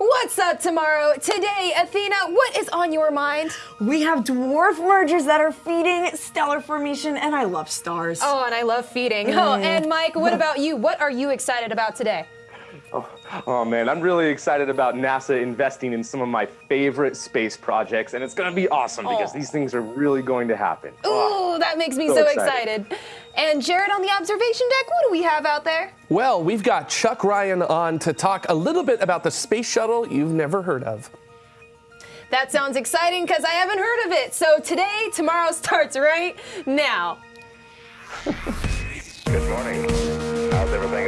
What's up tomorrow? Today, Athena, what is on your mind? We have dwarf mergers that are feeding stellar formation, and I love stars. Oh, and I love feeding. Mm. Oh, and Mike, what about you? What are you excited about today? Oh, oh, man, I'm really excited about NASA investing in some of my favorite space projects, and it's going to be awesome oh. because these things are really going to happen. Ooh, oh, that makes me so, so excited. excited. And Jared on the observation deck, what do we have out there? Well, we've got Chuck Ryan on to talk a little bit about the space shuttle you've never heard of. That sounds exciting because I haven't heard of it. So today, tomorrow starts right now. Good morning. How's everything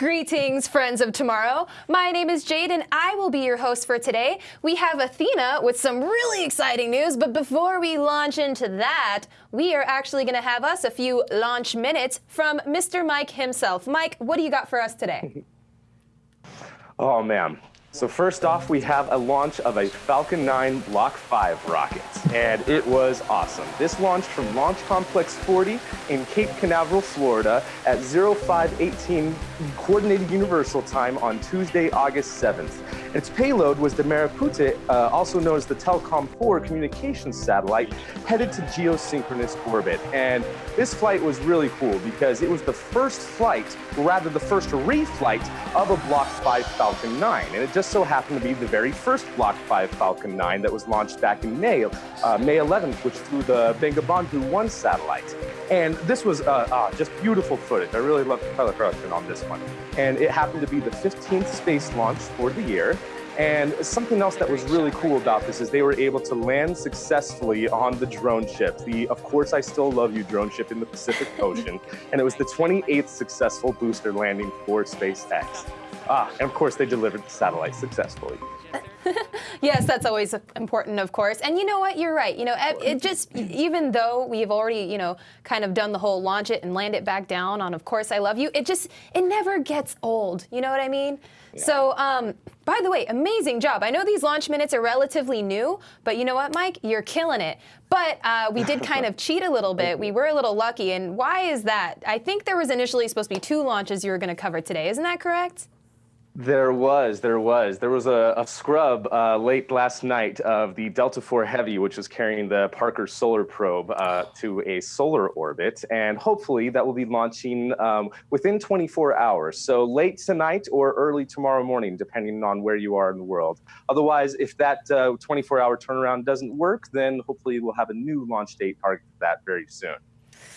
Greetings, friends of tomorrow. My name is Jade, and I will be your host for today. We have Athena with some really exciting news, but before we launch into that, we are actually going to have us a few launch minutes from Mr. Mike himself. Mike, what do you got for us today? oh, man. So first off, we have a launch of a Falcon 9 Block 5 rocket, and it was awesome. This launched from Launch Complex 40 in Cape Canaveral, Florida at 0518 Coordinated Universal Time on Tuesday, August 7th. Its payload was the Merah Putih, uh, also known as the Telkom 4 communications satellite, headed to geosynchronous orbit. And this flight was really cool because it was the first flight, or rather the first reflight of a Block 5 Falcon 9. And it just so happened to be the very first Block 5 Falcon 9 that was launched back in May, uh, May 11th, which flew the Bangabandhu 1 satellite. And this was uh, uh, just beautiful footage. I really love the color correction on this one. And it happened to be the 15th space launch for the year. And something else that was really cool about this is they were able to land successfully on the drone ship, the Of Course I Still Love You drone ship in the Pacific Ocean. And it was the 28th successful booster landing for SpaceX. Ah, and of course they delivered the satellite successfully. yes, that's always important, of course. And you know what? You're right. You know, it just even though we've already, you know, kind of done the whole launch it and land it back down on, of course, I love you. It just it never gets old. You know what I mean? Yeah. So, um, by the way, amazing job. I know these launch minutes are relatively new, but you know what, Mike? You're killing it. But uh, we did kind of cheat a little bit. We were a little lucky. And why is that? I think there was initially supposed to be two launches you were going to cover today. Isn't that correct? There was, there was. There was a, a scrub uh, late last night of the Delta IV Heavy, which is carrying the Parker Solar Probe uh, to a solar orbit. And hopefully that will be launching um, within 24 hours. So late tonight or early tomorrow morning, depending on where you are in the world. Otherwise, if that 24 uh, hour turnaround doesn't work, then hopefully we'll have a new launch date target for that very soon.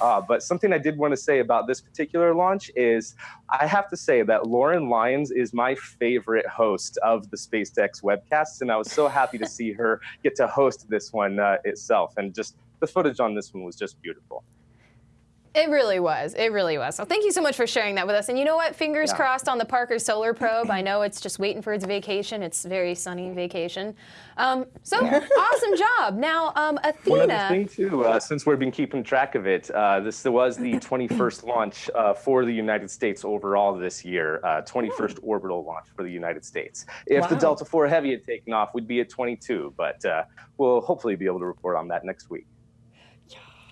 Uh, but something I did want to say about this particular launch is I have to say that Lauren Lyons is my favorite host of the SpaceX webcasts, and I was so happy to see her get to host this one uh, itself. And just the footage on this one was just beautiful. It really was. It really was. So thank you so much for sharing that with us. And you know what? Fingers yeah. crossed on the Parker Solar Probe. I know it's just waiting for its vacation. It's very sunny vacation. Um, so awesome job. Now, um, Athena. One other thing too, uh, since we've been keeping track of it, uh, this was the 21st launch uh, for the United States overall this year. 21st uh, orbital launch for the United States. If wow. the Delta IV Heavy had taken off, we'd be at 22. But uh, we'll hopefully be able to report on that next week.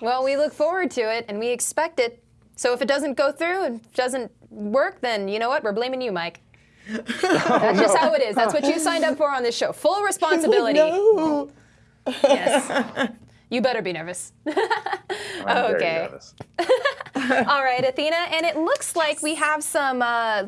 Well, we look forward to it and we expect it. So if it doesn't go through and doesn't work, then you know what? We're blaming you, Mike. That's just how it is. That's what you signed up for on this show. Full responsibility. No. Yes. You better be nervous. okay. Nervous. All right, Athena, and it looks like we have some uh,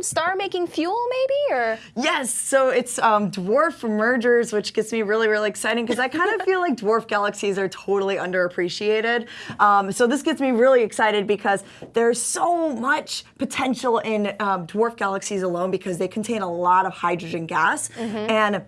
star-making fuel, maybe, or yes. So it's um, dwarf mergers, which gets me really, really exciting because I kind of feel like dwarf galaxies are totally underappreciated. Um, so this gets me really excited because there's so much potential in um, dwarf galaxies alone because they contain a lot of hydrogen gas, mm -hmm. and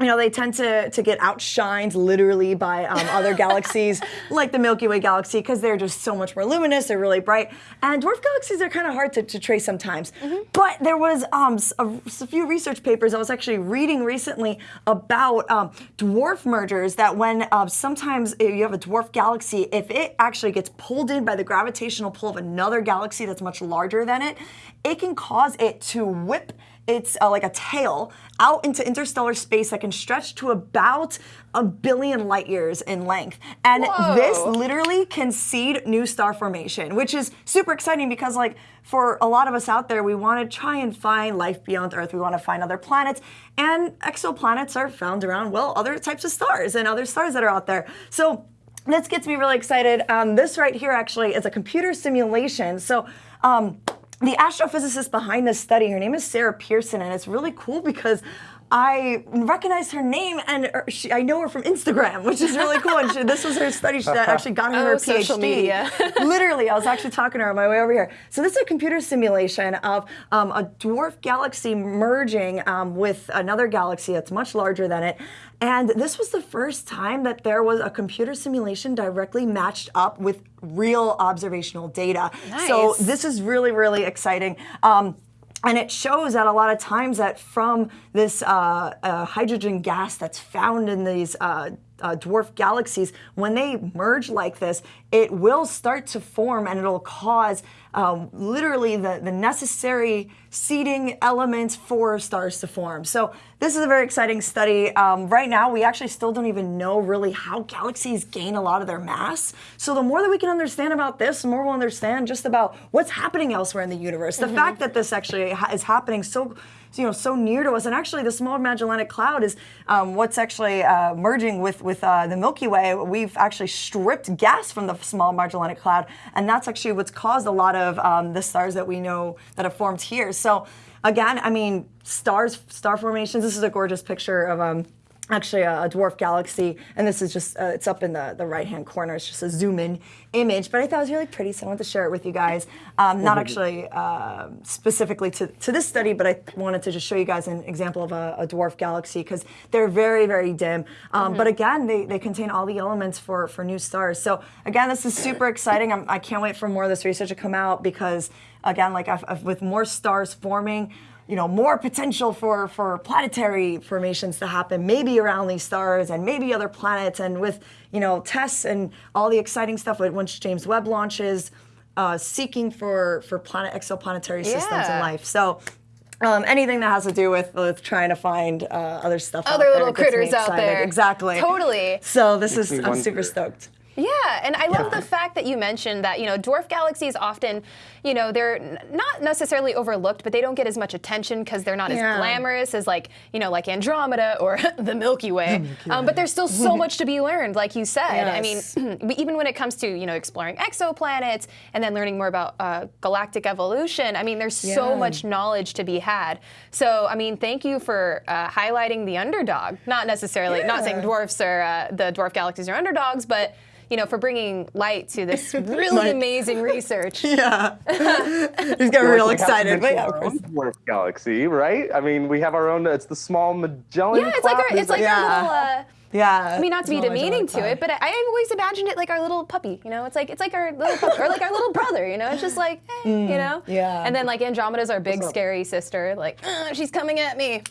you know, they tend to, to get outshined literally by um, other galaxies like the Milky Way galaxy because they're just so much more luminous, they're really bright. And dwarf galaxies are kind of hard to, to, trace sometimes. Mm-hmm. But there was um, a, a, few research papers I was actually reading recently about um, dwarf mergers that when uh, sometimes you have a dwarf galaxy, if it actually gets pulled in by the gravitational pull of another galaxy that's much larger than it, it can cause it to whip it's uh, like a tail out into interstellar space that can stretch to about a billion light years in length. And Whoa. this literally can seed new star formation, which is super exciting because like for a lot of us out there, we want to try and find life beyond Earth. We want to find other planets. And exoplanets are found around, well, other types of stars and other stars that are out there. So this gets me really excited. Um, this right here actually is a computer simulation. So um, the astrophysicist behind this study, her name is Sarah Pearson, and it's really cool because I recognized her name and er, she, I know her from Instagram, which is really cool. And she, this was her study that actually got her oh, her PhD. Social media. Literally, I was actually talking to her on my way over here. So this is a computer simulation of um, a dwarf galaxy merging um, with another galaxy that's much larger than it. And this was the first time that there was a computer simulation directly matched up with real observational data. Nice. So this is really, really exciting. Um, and it shows that a lot of times that from this uh, uh, hydrogen gas that's found in these uh, uh, dwarf galaxies, when they merge like this, it will start to form and it'll cause um, literally the, the necessary seeding elements for stars to form. So this is a very exciting study. Um, right now, we actually still don't even know really how galaxies gain a lot of their mass. So the more that we can understand about this, the more we'll understand just about what's happening elsewhere in the universe. The mm -hmm. fact that this actually is happening so you know so near to us. And actually, the Small Magellanic Cloud is um, what's actually uh, merging with with uh, the Milky Way. We've actually stripped gas from the Small Magellanic Cloud, and that's actually what's caused a lot of um, the stars that we know that have formed here. So again, I mean, stars, star formations. This is a gorgeous picture of um, actually a, a, dwarf galaxy, and this is just, uh, it's up in the, the right-hand corner. It's just a zoom-in image, but I thought it was really pretty, so I wanted to share it with you guys. Um, not actually uh, specifically to, to this study, but I wanted to just show you guys an example of a, a dwarf galaxy, because they're very, very dim. Um, mm -hmm. But again, they, they contain all the elements for, for new stars. So again, this is super exciting. I'm, I can not wait for more of this research to come out, because again, like I've, I've, with more stars forming, you know, more potential for, for planetary formations to happen, maybe around these stars and maybe other planets. And with, you know, tests and all the exciting stuff once James Webb launches, uh, seeking for, for planet exoplanetary systems yeah. in life. So um, anything that has to do with, with trying to find uh, other stuff other little critters out there exactly totally so this is i'm super stoked yeah, and I love the fact that you mentioned that, you know, dwarf galaxies often, you know, they're not necessarily overlooked, but they don't get as much attention because they're not yeah. as glamorous as like, you know, like Andromeda or the Milky Way. Milky um, but there's still so much to be learned, like you said. Yes. I mean, even when it comes to, you know, exploring exoplanets and then learning more about uh, galactic evolution, I mean, there's yeah. so much knowledge to be had. So, I mean, thank you for uh, highlighting the underdog. Not necessarily, yeah. not saying dwarfs are, uh, the dwarf galaxies are underdogs, but you know, for bringing light to this really amazing research. Yeah. He's got real excited. But yeah, Dwarf galaxy, right? I mean, we have our own, it's the small Magellan Yeah, it's like our, it's like yeah. our little, uh, yeah. I mean, not to be demeaning to it, but I, I, always imagined it like our little puppy. You know, it's like it's like our little puppy, or like our little brother. You know, it's just like, hey, mm, you know. Yeah. And then like Andromeda's our big scary sister. Like, uh, she's coming at me.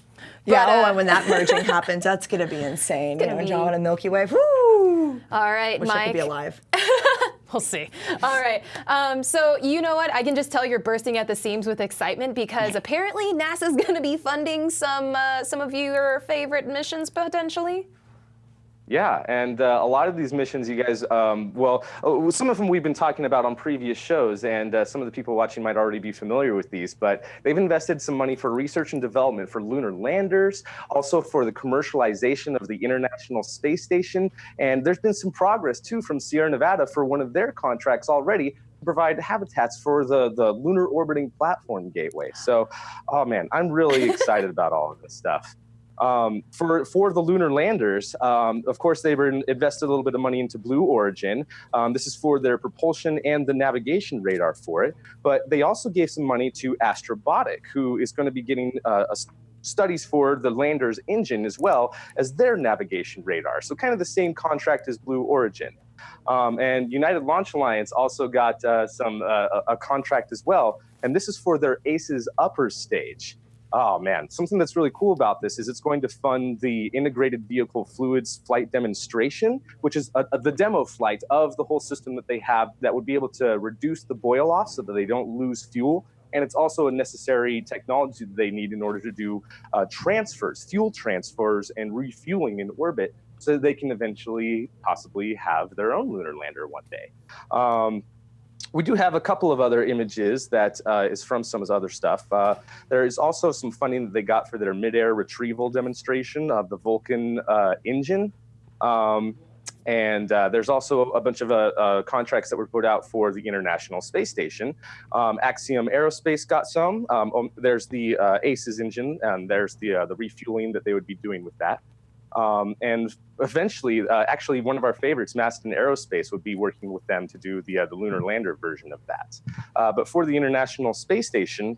Yeah. Oh, uh, and when that merging happens, that's gonna be insane. You know, Andromeda Milky Way. Woo! All right, Wish Mike. I could be alive. We'll see. All right. Um, so you know what? I can just tell you're bursting at the seams with excitement because apparently NASA's going to be funding some uh, some of your favorite missions potentially. Yeah, and uh, a lot of these missions, you guys, um, well, uh, some of them we've been talking about on previous shows, and uh, some of the people watching might already be familiar with these, but they've invested some money for research and development for lunar landers, also for the commercialization of the International Space Station, and there's been some progress, too, from Sierra Nevada for one of their contracts already to provide habitats for the, the Lunar Orbiting Platform Gateway. So, oh man, I'm really excited about all of this stuff. Um, for, for the lunar landers, um, of course, they were invested a little bit of money into Blue Origin. Um, this is for their propulsion and the navigation radar for it. But they also gave some money to Astrobotic, who is going to be getting uh, a studies for the lander's engine as well as their navigation radar. So kind of the same contract as Blue Origin. Um, and United Launch Alliance also got uh, some uh, a contract as well, and this is for their ACES upper stage. Oh man, something that's really cool about this is it's going to fund the integrated vehicle fluids flight demonstration, which is a, a, the demo flight of the whole system that they have that would be able to reduce the boil off so that they don't lose fuel. And it's also a necessary technology that they need in order to do uh, transfers, fuel transfers, and refueling in orbit so they can eventually possibly have their own lunar lander one day. Um, we do have a couple of other images that uh, is from some other stuff. Uh, there is also some funding that they got for their midair retrieval demonstration of the Vulcan uh, engine. Um, and uh, there's also a bunch of uh, uh, contracts that were put out for the International Space Station. Um, Axiom Aerospace got some. Um, um there's the ACES engine, and there's the the refueling that they would be doing with that. Um, and eventually, uh, actually, one of our favorites, Masten Aerospace, would be working with them to do the, uh, the lunar lander version of that. Uh, but for the International Space Station,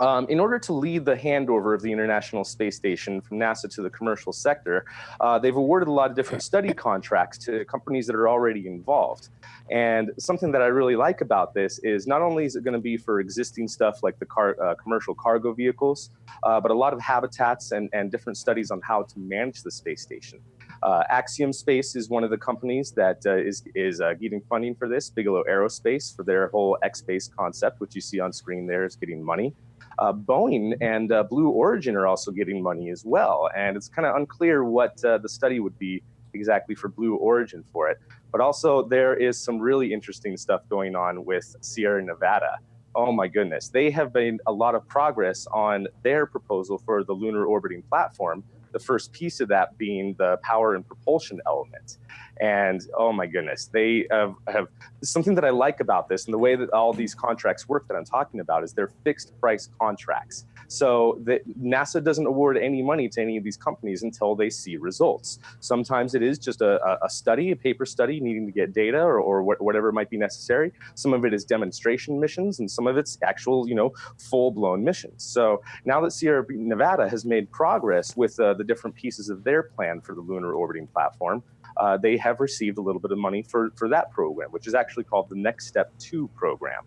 um, in order to lead the handover of the International Space Station from NASA to the commercial sector, uh, they've awarded a lot of different study contracts to companies that are already involved. And something that I really like about this is not only is it going to be for existing stuff like the car, uh, commercial cargo vehicles, uh, but a lot of habitats and, and different studies on how to manage the space station. Uh, Axiom Space is one of the companies that uh, is is uh, getting funding for this. Bigelow Aerospace for their whole XBASE concept, which you see on screen there, is getting money. Uh, Boeing and uh, Blue Origin are also getting money as well. And it's kind of unclear what uh, the study would be exactly for Blue Origin for it. But also, there is some really interesting stuff going on with Sierra Nevada. Oh my goodness. They have made a lot of progress on their proposal for the lunar orbiting platform the first piece of that being the power and propulsion element. And oh my goodness, they have, have something that I like about this and the way that all these contracts work that I'm talking about is they're fixed price contracts. So the, NASA doesn't award any money to any of these companies until they see results. Sometimes it is just a, a study, a paper study needing to get data or, or whatever might be necessary. Some of it is demonstration missions and some of it's actual, you know, full blown missions. So now that Sierra Nevada has made progress with uh, the different pieces of their plan for the lunar orbiting platform, uh, they have received a little bit of money for, for that program, which is actually called the Next Step 2 program.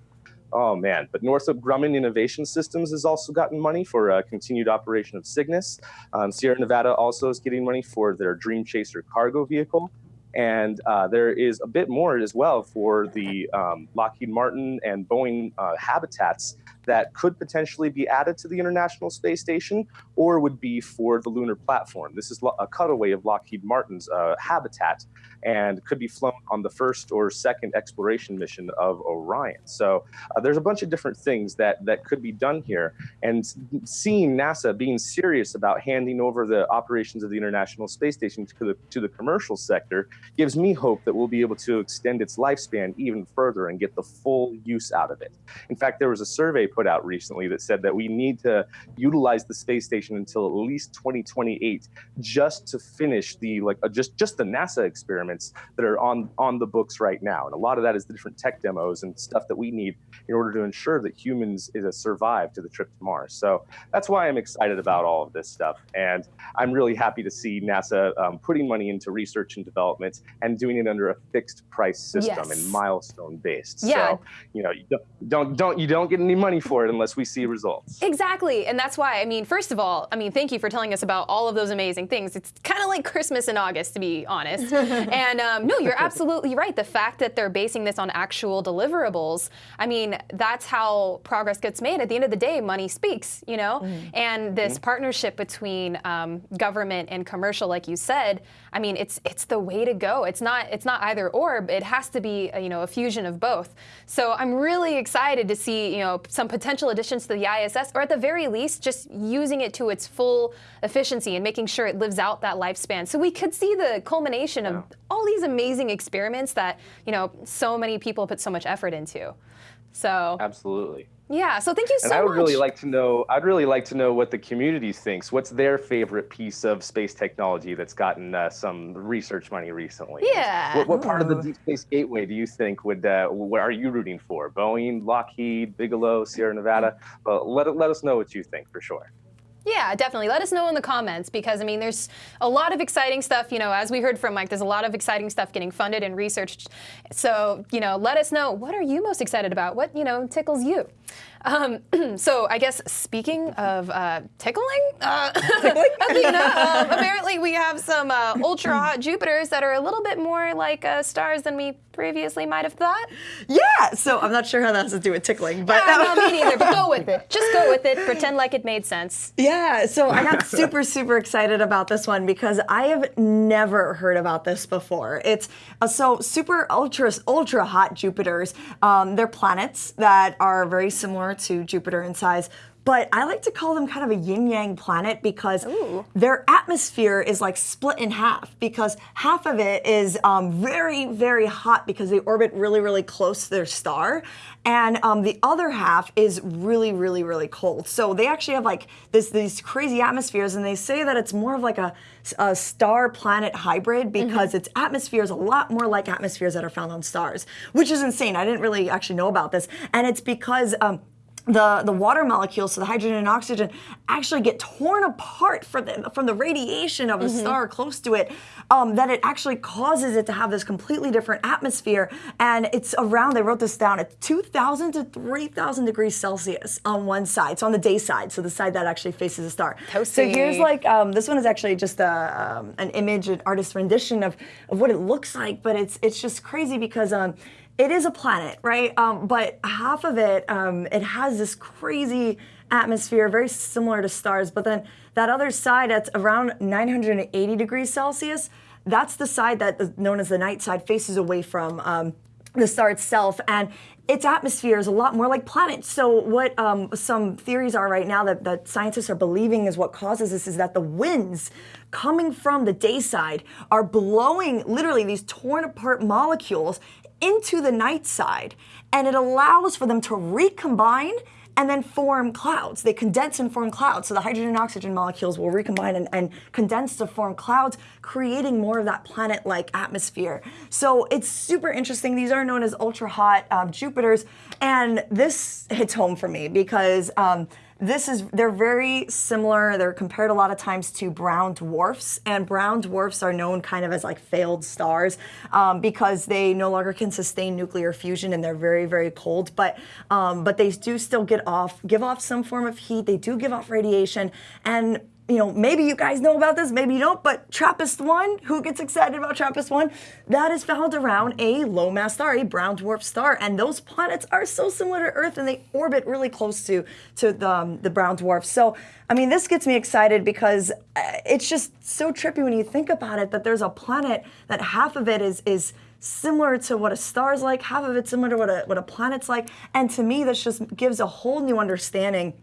Oh man, but Northrop Grumman Innovation Systems has also gotten money for uh, continued operation of Cygnus. Um, Sierra Nevada also is getting money for their Dream Chaser cargo vehicle. And uh, there is a bit more as well for the um, Lockheed Martin and Boeing uh, habitats that could potentially be added to the International Space Station or would be for the lunar platform. This is a cutaway of Lockheed Martin's uh, habitat and could be flown on the first or second exploration mission of Orion. So uh, there's a bunch of different things that, that could be done here. And seeing NASA being serious about handing over the operations of the International Space Station to the, to the commercial sector gives me hope that we'll be able to extend its lifespan even further and get the full use out of it. In fact, there was a survey put out recently that said that we need to utilize the space station until at least 2028 just to finish the like uh, just just the NASA experiments that are on on the books right now. And a lot of that is the different tech demos and stuff that we need in order to ensure that humans is a survive to the trip to Mars. So that's why I'm excited about all of this stuff. And I'm really happy to see NASA um, putting money into research and development and doing it under a fixed price system yes. and milestone based. Yeah. So, you know, you don't, don't, don't, you don't get any money for it unless we see results. Exactly. And that's why, I mean, first of all, I mean, thank you for telling us about all of those amazing things. It's kind of like Christmas in August, to be honest. and um, no, you're absolutely right. The fact that they're basing this on actual deliverables, I mean, that's how progress gets made. At the end of the day, money speaks, you know? Mm. And this mm. partnership between um, government and commercial, like you said, I mean, it's it's the way to go. It's not it's not either or. It has to be a, you know a fusion of both. So I'm really excited to see you know some potential additions to the ISS, or at the very least, just using it to its full efficiency and making sure it lives out that lifespan. So we could see the culmination yeah. of all these amazing experiments that you know so many people put so much effort into. So absolutely. Yeah, so thank you so much. and I would much. really like to know. I'd really like to know what the community thinks. What's their favorite piece of space technology that's gotten uh, some research money recently? Yeah. What, what, part of the Deep Space Gateway do you think would? Uh, what are you rooting for? Boeing, Lockheed, Bigelow, Sierra Nevada? Well, let let us know what you think for sure. Yeah, definitely. Let us know in the comments because I mean, there's a lot of exciting stuff. You know, as we heard from Mike, there's a lot of exciting stuff getting funded and researched. So, you know, let us know what are you most excited about? What you know tickles you? Um, so I guess speaking of uh, tickling, uh, Athena, um, apparently we have some uh, ultra hot Jupiters that are a little bit more like uh, stars than we previously might have thought. Yeah, so I'm not sure how that has to do with tickling, but Uh, no, me neither. But go with it. Just go with it. Pretend like it made sense. Yeah, so I got super, super excited about this one because I have never heard about this before. It's uh, so super ultra, ultra hot Jupiters. Um, they're planets that are very similar to Jupiter in size. But I like to call them kind of a yin yang planet because their atmosphere is like split in half because half of it is um, very, very hot because they orbit really, really close to their star. And um, the other half is really, really, really cold. So they actually have like this these crazy atmospheres, and they say that it's more of like a, a star planet hybrid because its atmosphere is a lot more like atmospheres that are found on stars, which is insane. I didn't really actually know about this, and it's because. Um, the, the water molecules, so the hydrogen and oxygen, actually get torn apart from the, from the radiation of a star close to it, um, that it actually causes it to have this completely different atmosphere. And it's around, they wrote this down, at 2,000 to 3,000 degrees Celsius on one side. So on the day side, so the side that actually faces the star. Toasty. So here's like, um, this one is actually just a, um, an image, an artist rendition of, of what it looks like, but it's, it's just crazy because um, it is a planet, right? Um, but half of it, um, it has this crazy atmosphere, very similar to stars. But then that other side, that's around 980 degrees Celsius. That's the side that is known as the night side, faces away from um, the star itself, and its atmosphere is a lot more like planets. So what um, some theories are right now that, that scientists are believing is what causes this is that the winds coming from the day side are blowing literally these torn apart molecules into the night side, and it allows for them to recombine and then form clouds. They condense and form clouds. So the hydrogen and oxygen molecules will recombine and, and condense to form clouds, creating more of that planet like atmosphere. So it's super interesting. These are known as ultra hot um, Jupiters. And this hits home for me because. Um, this is they're very similar. They're compared a lot of times to brown dwarfs and brown dwarfs are known kind of as like failed stars um, because they no longer can sustain nuclear fusion and they're very very cold. But um, but they do still get off give off some form of heat. They do give off radiation. And you know, maybe you guys know about this, maybe you don't, but TRAPPIST 1, who gets excited about TRAPPIST 1? That is found around a low mass star, a brown dwarf star. And those planets are so similar to Earth and they orbit really close to, to the, um, the brown dwarf. So, I mean, this gets me excited because uh, it's just so trippy when you think about it that there's a planet that half of it is, is similar to what a star's like, half of it's similar to what a, what a planet's like. And to me, this just gives a whole new understanding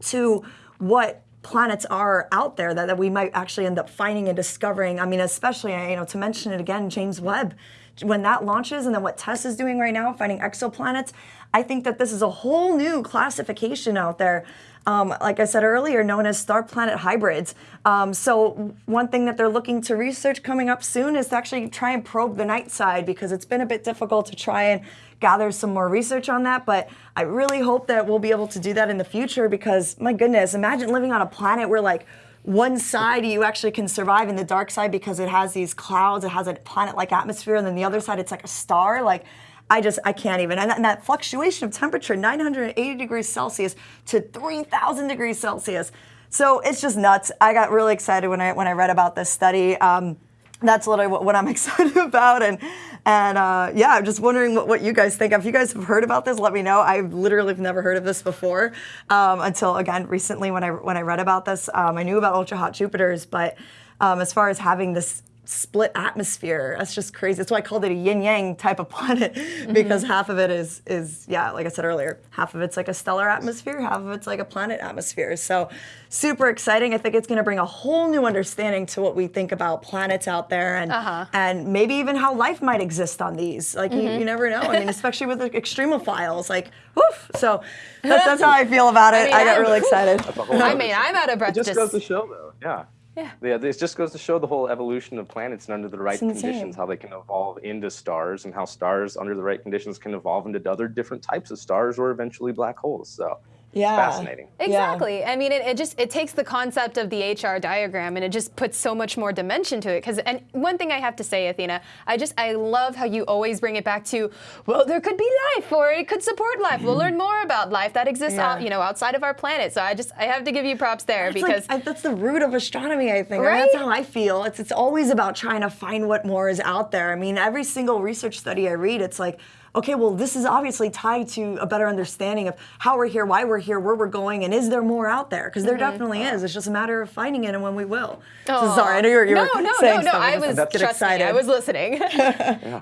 to what planets are out there that, that we might actually end up finding and discovering. I mean, especially, you know, to mention it again, James Webb, when that launches and then what TESS is doing right now, finding exoplanets, I think that this is a whole new classification out there. Um, like I said earlier, known as star planet hybrids. Um, so, one thing that they're looking to research coming up soon is to actually try and probe the night side because it's been a bit difficult to try and gather some more research on that. But I really hope that we'll be able to do that in the future because, my goodness, imagine living on a planet where, like, one side you actually can survive in the dark side because it has these clouds, it has a planet like atmosphere, and then the other side it's like a star. Like, I just, I can't even. And that, and that fluctuation of temperature, 980 degrees Celsius to 3,000 degrees Celsius. So it's just nuts. I got really excited when I when I read about this study. Um, that's literally what, what I'm excited about. And and uh, yeah, I'm just wondering what, what you guys think. If you guys have heard about this, let me know. I literally have never heard of this before um, until again recently when I when I read about this. Um, I knew about ultra hot Jupiters, but um, as far as having this split atmosphere, that's just crazy. That's why I called it a yin yang type of planet because mm-hmm. half of it is is yeah, like I said earlier, half of it's like a stellar atmosphere, half of it's like a planet atmosphere. So super exciting. I think it's going to bring a whole new understanding to what we think about planets out there and uh-huh. and maybe even how life might exist on these. Like you, mm-hmm. you never know. I mean, especially with the extremophiles, like woof. So that's, that's how I feel about it. I, mean, got I'm- really excited. I mean, I'm out of breath. It just goes to show, though. Yeah. Yeah. Yeah, this just goes to show the whole evolution of planets and under the right conditions, how they can evolve into stars, and how stars under the right conditions can evolve into other different types of stars or eventually black holes. So Yeah. fascinating. Yeah. Exactly. I mean, it, it just it takes the concept of the HR diagram and it just puts so much more dimension to it. Because and one thing I have to say, Athena, I just I love how you always bring it back to, well, there could be life or it could support life. We'll learn more about life that exists, Yeah. out, you know, outside of our planet. So I just I have to give you props there It's because like, that's the root of astronomy, I think. I mean, that's how I feel. It's it's always about trying to find what more is out there. I mean, every single research study I read, it's like, okay, well, this is obviously tied to a better understanding of how we're here, why we're here, where we're going, and is there more out there? Because there definitely is. It's just a matter of finding it and when we will. So Mm-hmm. Sorry, I know you were, you no, were no, saying no, no. stuff. I was get trust me, excited. I was listening. yeah.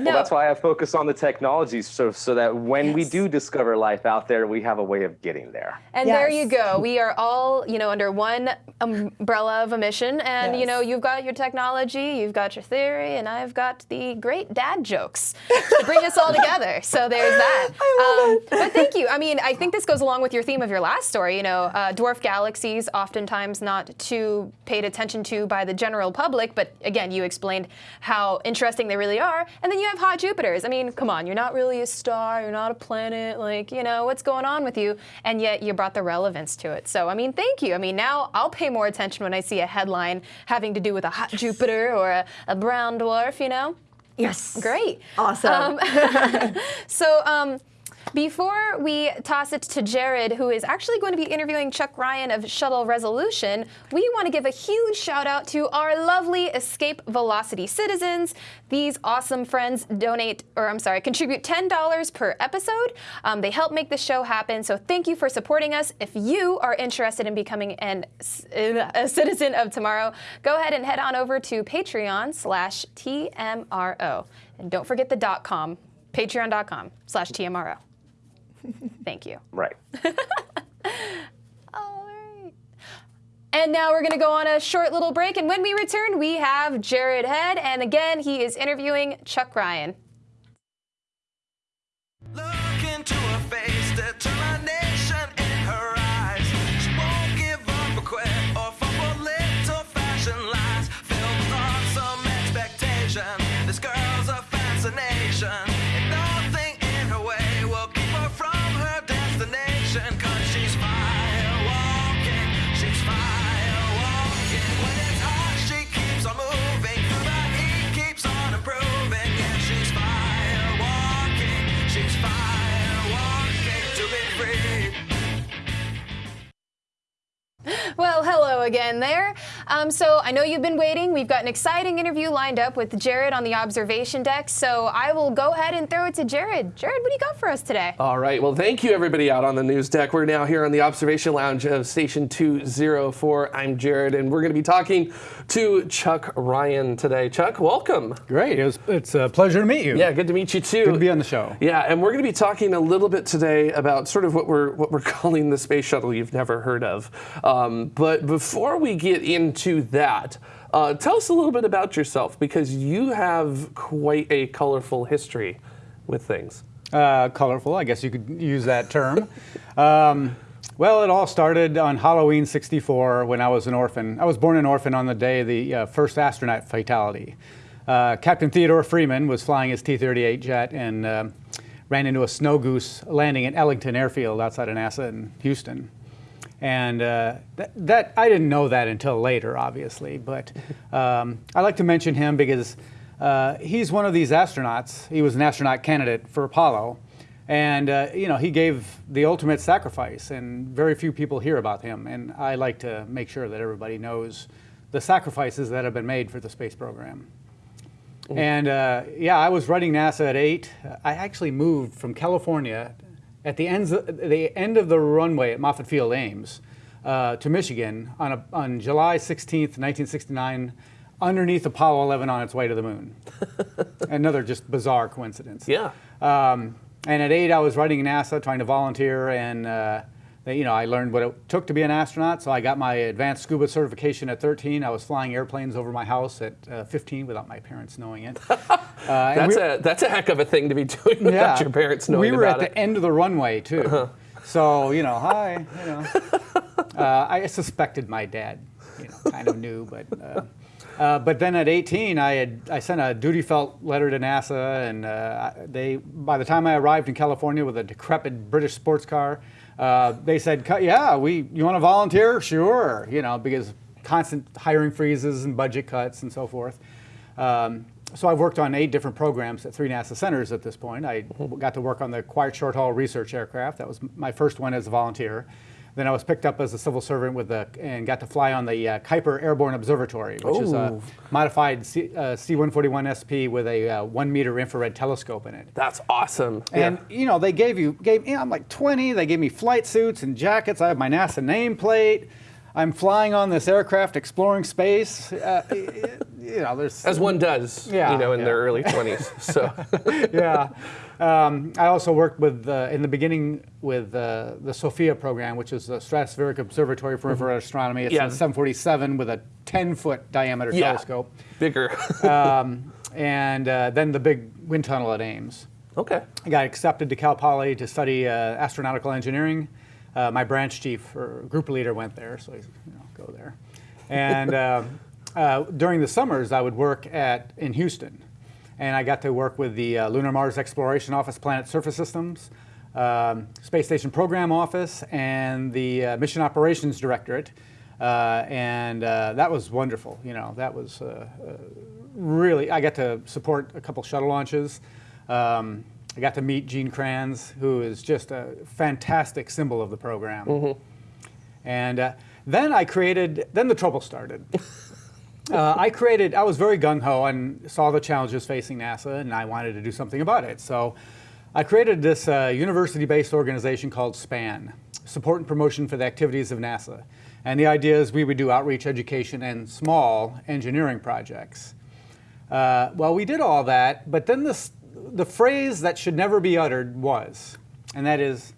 no. Well, that's why I focus on the technology, so so that when we do discover life out there, we have a way of getting there. And there you go. We are all, you know, under one umbrella of a mission. And you know you've got your technology, you've got your theory, and I've got the great dad jokes to bring us all together. So there's that. Um, but thank you. I mean, I think this goes along with your theme of your last story. You know, uh, dwarf galaxies, oftentimes not too paid attention to by the general public. But again, you explained how interesting they really are. And then you have hot Jupiters. I mean, come on, you're not really a star, you're not a planet. Like, you know, what's going on with you? And yet you brought the relevance to it. So, I mean, thank you. I mean, now I'll pay more attention when I see a headline having to do with a hot Jupiter or a, a brown dwarf, you know? Yes. Great. Awesome. So, um, before we toss it to Jared, who is actually going to be interviewing Chuck Ryan of Shuttle Resolution, we want to give a huge shout out to our lovely Escape Velocity citizens. These awesome friends donate, or I'm sorry, contribute $10 per episode. Um, they help make the show happen. So thank you for supporting us. If you are interested in becoming an, a citizen of tomorrow, go ahead and head on over to Patreon slash TMRO. And don't forget the dot com, patreon.com slash TMRO. Thank you. Right. All right. And now we're going to go on a short little break. And when we return, we have Jared Head. And again, he is interviewing Chuck Ryan. Look into her face, Well, hello again there. Um, so I know you've been waiting. We've got an exciting interview lined up with Jared on the observation deck. So I will go ahead and throw it to Jared. Jared, what do you got for us today? All right. Well, thank you, everybody out on the news deck. We're now here on the observation lounge of Station 204. I'm Jared, and we're going to be talking to Chuck Ryan today. Chuck, welcome. Great. It was, it's a pleasure to meet you. Yeah, good to meet you too. Good to be on the show. Yeah, and we're going to be talking a little bit today about sort of what we're what we're calling the space shuttle you've never heard of. Um, but before we get into that, uh, tell us a little bit about yourself because you have quite a colorful history with things. Uh, colorful, I guess you could use that term. um, well, it all started on Halloween 64 when I was an orphan. I was born an orphan on the day of the uh, first astronaut fatality. Uh, Captain Theodore Freeman was flying his T 38 jet and um ran into a snow goose landing at Ellington Airfield outside of NASA in Houston. And uh, that, that I didn't know that until later, obviously. But um, I like to mention him because uh, he's one of these astronauts. He was an astronaut candidate for Apollo, and uh, you know he gave the ultimate sacrifice, and very few people hear about him. And I like to make sure that everybody knows the sacrifices that have been made for the space program. And uh, yeah, I was running NASA at eight. I actually moved from California at the, ends the end of the runway at Moffett Field Ames uh, to Michigan on, a, on July 16th, 1969, underneath Apollo 11 on its way to the moon. Another just bizarre coincidence. Yeah. Um, and at eight, I was writing NASA, trying to volunteer, and uh, you know, I learned what it took to be an astronaut. So I got my advanced scuba certification at 13. I was flying airplanes over my house at uh, 15 without my parents knowing it. Uh, That's we- a that's a heck of a thing to be doing without your parents knowing we were at it. the end of the runway too. So you know, hi. You know, uh, I suspected my dad, you know, kind of knew, but. Uh, uh, but then at 18, I had I sent a duty felt letter to NASA, and uh, they by the time I arrived in California with a decrepit British sports car, uh, they said, "Yeah, we. You want to volunteer? Sure." You know, because constant hiring freezes and budget cuts and so forth. Um, so I've worked on eight different programs at three NASA centers at this point. I got to work on the Quiet Short Haul Research Aircraft. That was my first one as a volunteer. Then I was picked up as a civil servant with the and got to fly on the uh, Kuiper Airborne Observatory, which is a modified C, uh, C-141 SP with a uh, one meter infrared telescope in it. That's awesome. And you know, they gave you gave you know, I'm like 20. They gave me flight suits and jackets. I have my NASA nameplate. I'm flying on this aircraft exploring space. Uh, you know, there's as one does, Yeah, you know, in yeah. their early 20s. So, yeah. Um, I also worked with uh, in the beginning with uh, the SOFIA program, which is the Stratospheric Observatory for Infrared Astronomy. It's Mm-hmm. Yeah. a 747 with a 10 foot diameter yeah, telescope, bigger. um, and uh, then the big wind tunnel at Ames. okay. I got accepted to Cal Poly to study uh, astronautical engineering. Uh, my branch chief or group leader went there, so he's, you know, go there. And uh, uh, during the summers, I would work at in Houston, and I got to work with the uh, Lunar Mars Exploration Office, Planet Surface Systems, um, Space Station Program Office, and the uh, Mission Operations Directorate. Uh, and uh, that was wonderful. You know, that was uh, uh, really. I got to support a couple shuttle launches. Um, I got to meet Gene Kranz, who is just a fantastic symbol of the program. And uh, then I created, then the trouble started. uh, I created, I was very gung ho and saw the challenges facing NASA, and I wanted to do something about it. So I created this uh, university based organization called SPAN Support and Promotion for the Activities of NASA. And the idea is we would do outreach, education, and small engineering projects. Uh, well, we did all that, but then this, the phrase that should never be uttered was, and that is,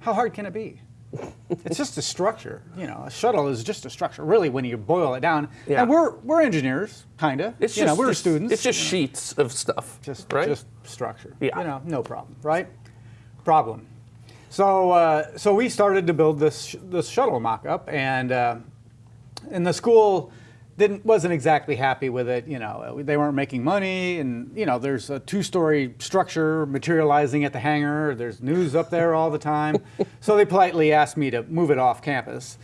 how hard can it be? it's just a structure, you know. A shuttle is just a structure, really, when you boil it down. Yeah. And we're we're engineers, kind of. It's you just know, we're it's- students. It's just you know. sheets of stuff, Just, right? just structure. Yeah. You know, no problem, right? Problem. So, uh, so we started to build this sh- this shuttle mock-up, and uh, and the school didn't wasn't exactly happy with it. You know, they weren't making money, and you know, there's a two-story structure materializing at the hangar. There's news up there all the time, so they politely asked me to move it off campus.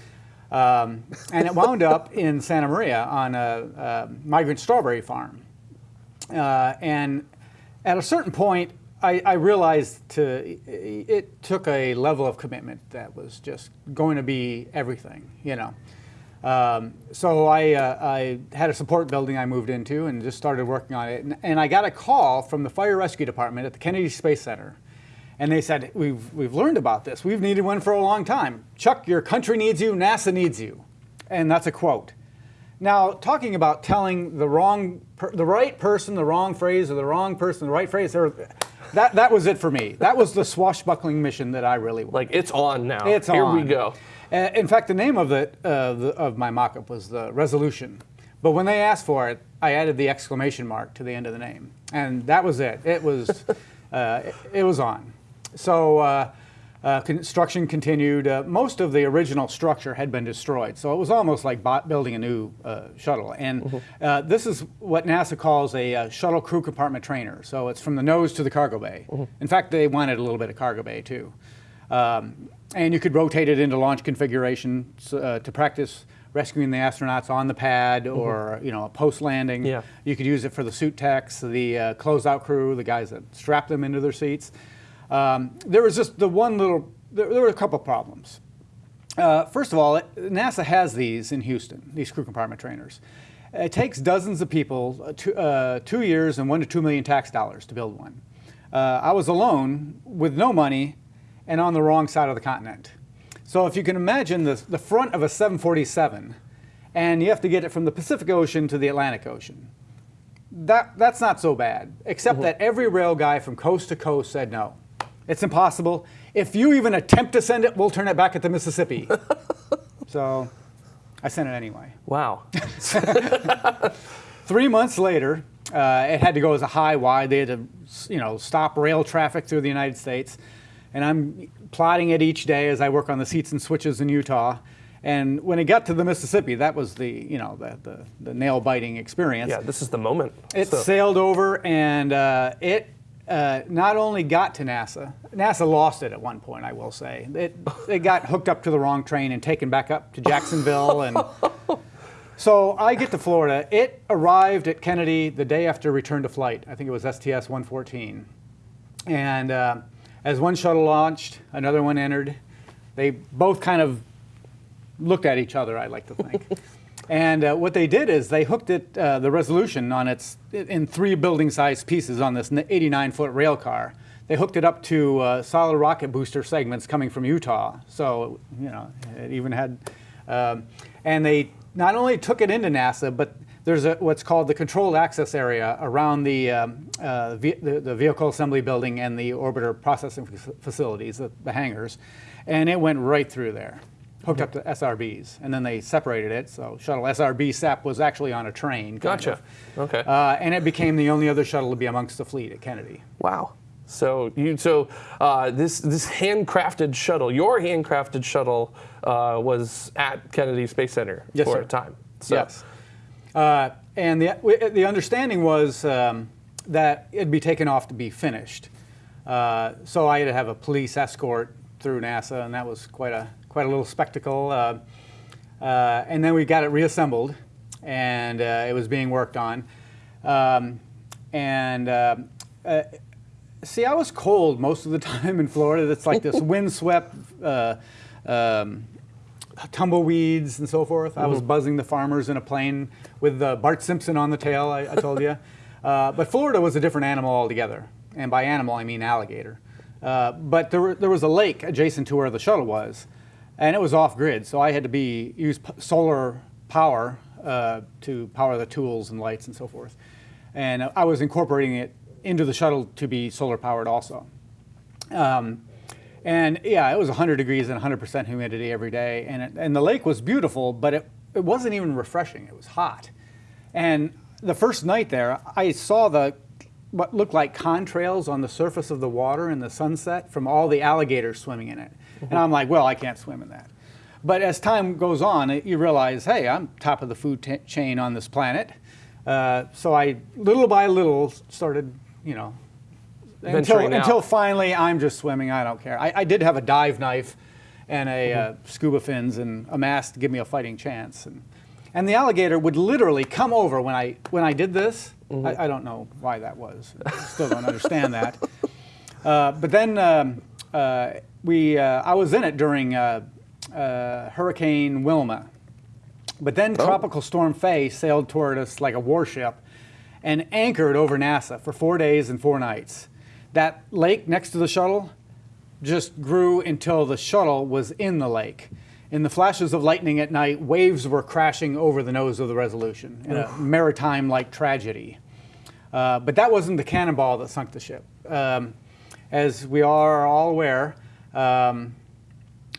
Um, and it wound up in Santa Maria on a, a migrant strawberry farm. Uh, and at a certain point, I, I realized to, it took a level of commitment that was just going to be everything, you know. Um, so I, uh, I had a support building I moved into and just started working on it. And, and I got a call from the fire rescue department at the Kennedy Space Center. And they said, we've, we've learned about this. We've needed one for a long time. Chuck, your country needs you, NASA needs you. And that's a quote. Now, talking about telling the wrong, per, the right person, the wrong phrase, or the wrong person, the right phrase, there, that, that was it for me. That was the swashbuckling mission that I really wanted. like it's on now. It's Here on. we go. Uh, in fact, the name of the, uh, the of my mock-up was the Resolution. But when they asked for it, I added the exclamation mark to the end of the name, and that was it. It was, uh, it, it was on. So uh, uh, construction continued. Uh, most of the original structure had been destroyed, so it was almost like building a new uh, shuttle. And uh, this is what NASA calls a uh, shuttle crew compartment trainer. So it's from the nose to the cargo bay. In fact, they wanted a little bit of cargo bay too. Um, and you could rotate it into launch configuration uh, to practice rescuing the astronauts on the pad or you know post landing. Yeah. You could use it for the suit techs, the uh, closeout crew, the guys that strap them into their seats. Um, there was just the one little. There, there were a couple problems. Uh, first of all, it, NASA has these in Houston, these crew compartment trainers. It takes dozens of people, uh, two, uh, two years and one to two million tax dollars to build one. Uh, I was alone with no money and on the wrong side of the continent. So if you can imagine the, the front of a 747, and you have to get it from the Pacific Ocean to the Atlantic Ocean. That, that's not so bad, except that every rail guy from coast to coast said no. It's impossible. If you even attempt to send it, we'll turn it back at the Mississippi. so I sent it anyway. Wow. Three months later, uh, it had to go as a high wide. They had to, you know, stop rail traffic through the United States. And I'm plotting it each day as I work on the seats and switches in Utah. And when it got to the Mississippi, that was the, you know, the, the, the nail biting experience. yeah, this is the moment. It So- sailed over and uh, it, uh, not only got to NASA, NASA lost it at one point, I will say. It, it got hooked up to the wrong train and taken back up to Jacksonville. And so I get to Florida. It arrived at Kennedy the day after return to flight. I think it was STS 114. And uh, as one shuttle launched, another one entered. They both kind of looked at each other, I like to think. and uh, what they did is they hooked it, uh, the resolution on its, in three building sized pieces on this 89 foot rail car. They hooked it up to uh, solid rocket booster segments coming from Utah. So, you know, it even had, um, and they not only took it into NASA, but there's a, what's called the controlled access area around the, um, uh, ve- the, the vehicle assembly building and the orbiter processing facilities, the, the hangars, and it went right through there, hooked up to SRBs, and then they separated it. So shuttle SRB SAP was actually on a train. Gotcha. of. Okay. Uh, and it became the only other shuttle to be amongst the fleet at Kennedy. Wow. So you so uh, this this handcrafted shuttle, your handcrafted shuttle, uh, was at Kennedy Space Center Yes, for sir. a time. So, Yes. Uh, and the, the understanding was um, that it'd be taken off to be finished. Uh, so I had to have a police escort through NASA, and that was quite a quite a little spectacle. Uh, uh, and then we got it reassembled, and uh, it was being worked on. Um, and uh, uh, see, I was cold most of the time in Florida. It's like this windswept. Uh, um, tumbleweeds and so forth. I was buzzing the farmers in a plane with uh, Bart Simpson on the tail, I, I told you. Uh, but Florida was a different animal altogether. And by animal, I mean alligator. Uh, but there, were, there was a lake adjacent to where the shuttle was, and it was off grid. So I had to be use p- solar power uh, to power the tools and lights and so forth. And I was incorporating it into the shuttle to be solar powered also. Um, and yeah, it was 100 degrees and 100% humidity every day. And, it, and the lake was beautiful, but it, it wasn't even refreshing. It was hot. And the first night there, I saw the what looked like contrails on the surface of the water in the sunset from all the alligators swimming in it. And I'm like, well, I can't swim in that. But as time goes on, you realize, hey, I'm top of the food chain on this planet. Uh, so I, little by little, started, you know, until, until finally I'm just swimming. I don't care. I, I did have a dive knife and a uh, scuba fins and a mask to give me a fighting chance. And, and the alligator would literally come over when I when I did this. I, I don't know why that was. I still don't understand that. Uh, but then um, uh, we uh, I was in it during uh, uh, Hurricane Wilma. But then Tropical Storm Faye sailed toward us like a warship and anchored over NASA for four days and four nights. That lake next to the shuttle just grew until the shuttle was in the lake. In the flashes of lightning at night, waves were crashing over the nose of the Resolution in a maritime like tragedy. Uh, but that wasn't the cannonball that sunk the ship. Um, as we are all aware, um,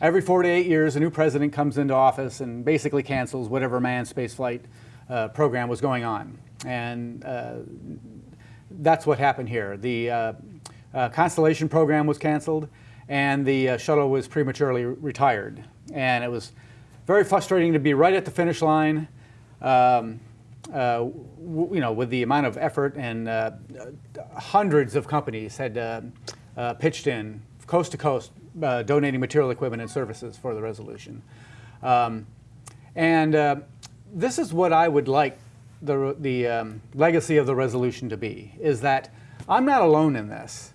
every four to eight years, a new president comes into office and basically cancels whatever manned spaceflight uh, program was going on. And uh, that's what happened here. The uh, Constellation program was canceled, and the uh, shuttle was prematurely retired. And it was very frustrating to be right at the finish line. Um, uh, you know, with the amount of effort and uh, hundreds of companies had uh, uh, pitched in coast to coast, uh, donating material, equipment, and services for the resolution. Um, and this is what I would like the, the um, legacy of the resolution to be, is that I'm not alone in this.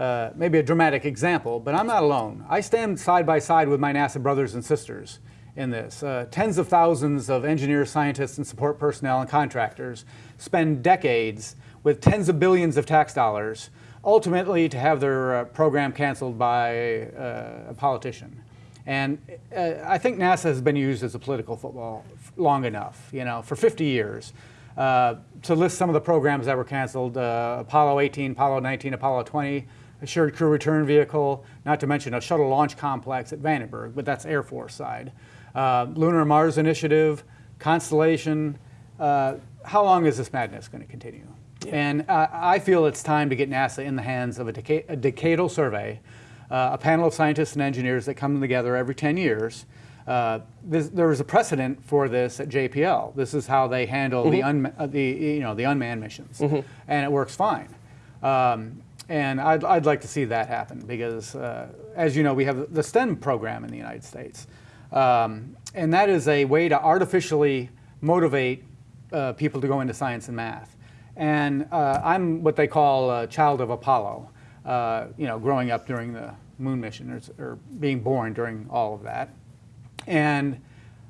Uh, maybe a dramatic example, but I'm not alone. I stand side by side with my NASA brothers and sisters in this. Uh, tens of thousands of engineers, scientists, and support personnel and contractors spend decades with tens of billions of tax dollars, ultimately to have their uh, program canceled by uh, a politician. And uh, I think NASA has been used as a political football long enough, you know, for 50 years. To list some of the programs that were canceled Apollo 18, Apollo 19, Apollo 20, Assured Crew Return Vehicle, not to mention a shuttle launch complex at Vandenberg, but that's Air Force side. Uh, Lunar Mars Initiative, Constellation. Uh, how long is this madness going to continue? And uh, I feel it's time to get NASA in the hands of a, deca- a decadal survey, uh, a panel of scientists and engineers that come together every 10 years. Uh, this, there is a precedent for this at JPL. This is how they handle the, un- uh, the, you know, the unmanned missions, and it works fine. Um, and I'd, I'd like to see that happen because, uh, as you know, we have the STEM program in the United States. Um, and that is a way to artificially motivate uh, people to go into science and math. And uh, I'm what they call a child of Apollo, uh, you know, growing up during the moon mission or, or being born during all of that. And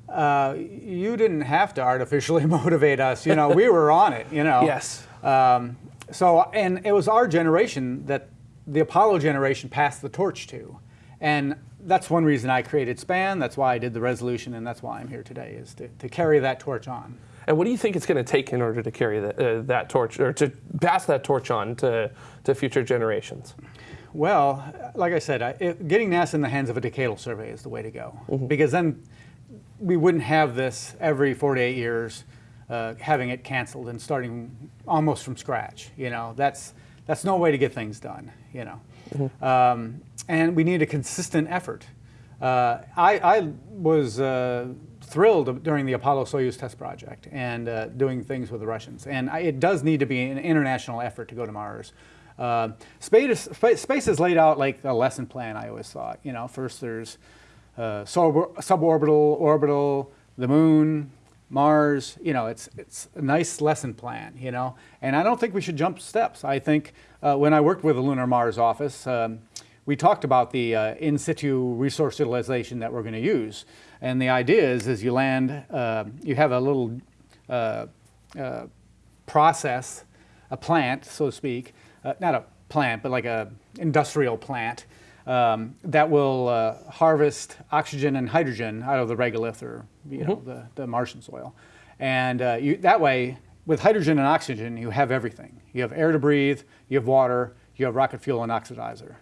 uh, you didn't have to artificially motivate us. You know, we were on it. You know. Yes. Um, so, and it was our generation that the Apollo generation passed the torch to, and that's one reason I created SPAN. That's why I did the resolution, and that's why I'm here today is to, to carry that torch on. And what do you think it's going to take in order to carry that, uh, that torch, or to pass that torch on to, to future generations? Well, like I said, I, it, getting NASA in the hands of a decadal survey is the way to go, because then we wouldn't have this every 48 years, uh, having it canceled and starting almost from scratch. You know, that's that's no way to get things done. You know, um, and we need a consistent effort. Uh, I, I was uh, thrilled during the Apollo Soyuz test project and uh, doing things with the Russians, and I, it does need to be an international effort to go to Mars. Uh, space, space, space is laid out like a lesson plan. I always thought. You know, first there's uh, sub- suborbital, orbital, the moon, Mars. You know, it's it's a nice lesson plan. You know, and I don't think we should jump steps. I think uh, when I worked with the Lunar Mars office, um, we talked about the uh, in situ resource utilization that we're going to use, and the idea is, is you land, uh, you have a little uh, uh, process, a plant, so to speak, uh, not a plant, but like a industrial plant um, that will uh, harvest oxygen and hydrogen out of the regolith or you know the, the Martian soil, and uh, you, that way with hydrogen and oxygen you have everything. You have air to breathe, you have water, you have rocket fuel and oxidizer.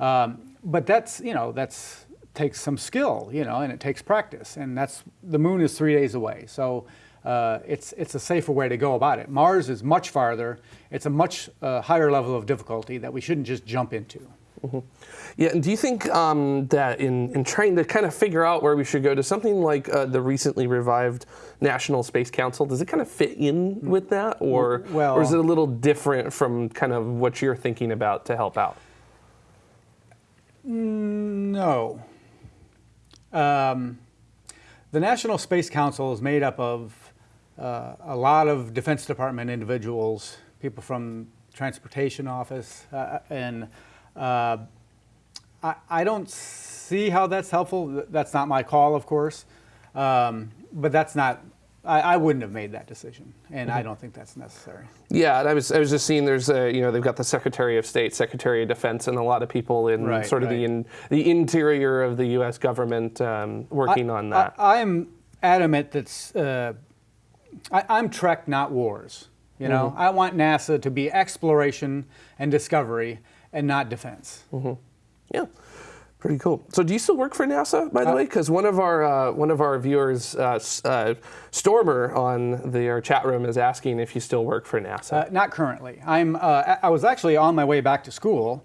Um, but that's you know that's takes some skill, you know, and it takes practice, and that's the moon is three days away, so. Uh, it's it's a safer way to go about it. Mars is much farther. It's a much uh, higher level of difficulty that we shouldn't just jump into. Yeah, and do you think um, that in, in trying to kind of figure out where we should go to something like uh, the recently revived National Space Council, does it kind of fit in with that, or Well- or is it a little different from kind of what you're thinking about to help out? No. Um, the National Space Council is made up of uh, a lot of Defense Department individuals, people from Transportation Office, uh, and uh, I, I don't see how that's helpful. That's not my call, of course, um, but that's not. I, I wouldn't have made that decision, and I don't think that's necessary. Yeah, and I was I was just seeing there's a you know they've got the Secretary of State, Secretary of Defense, and a lot of people in Right, sort of the in, the interior of the U.S. government um, working on that. I, am adamant that's uh, I, I'm Trek, not wars. You know, Mm-hmm. I want NASA to be exploration and discovery, and not defense. Mm-hmm. yeah, pretty cool. So, do you still work for NASA, by the way? Because one of our uh, one of our viewers, uh, uh, Stormer, on the our chat room is asking if you still work for NASA. Uh, not currently. I'm. Uh, I was actually on my way back to school.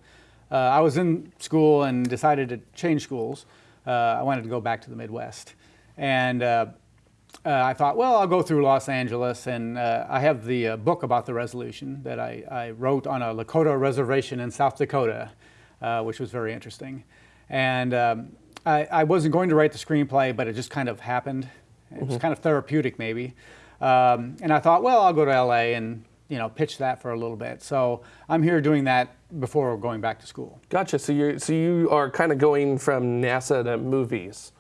Uh, I was in school and decided to change schools. Uh, I wanted to go back to the Midwest, and uh, I thought, well, I'll go through Los Angeles, and uh, I have the uh, book about the resolution that I, I wrote on a Lakota reservation in South Dakota, uh, which was very interesting. And um, I, I wasn't going to write the screenplay, but it just kind of happened. It was kind of therapeutic, maybe. Um, and I thought, well, I'll go to LA and you know pitch that for a little bit. So I'm here doing that before going back to school. gotcha. So you so you are kind of going from NASA to movies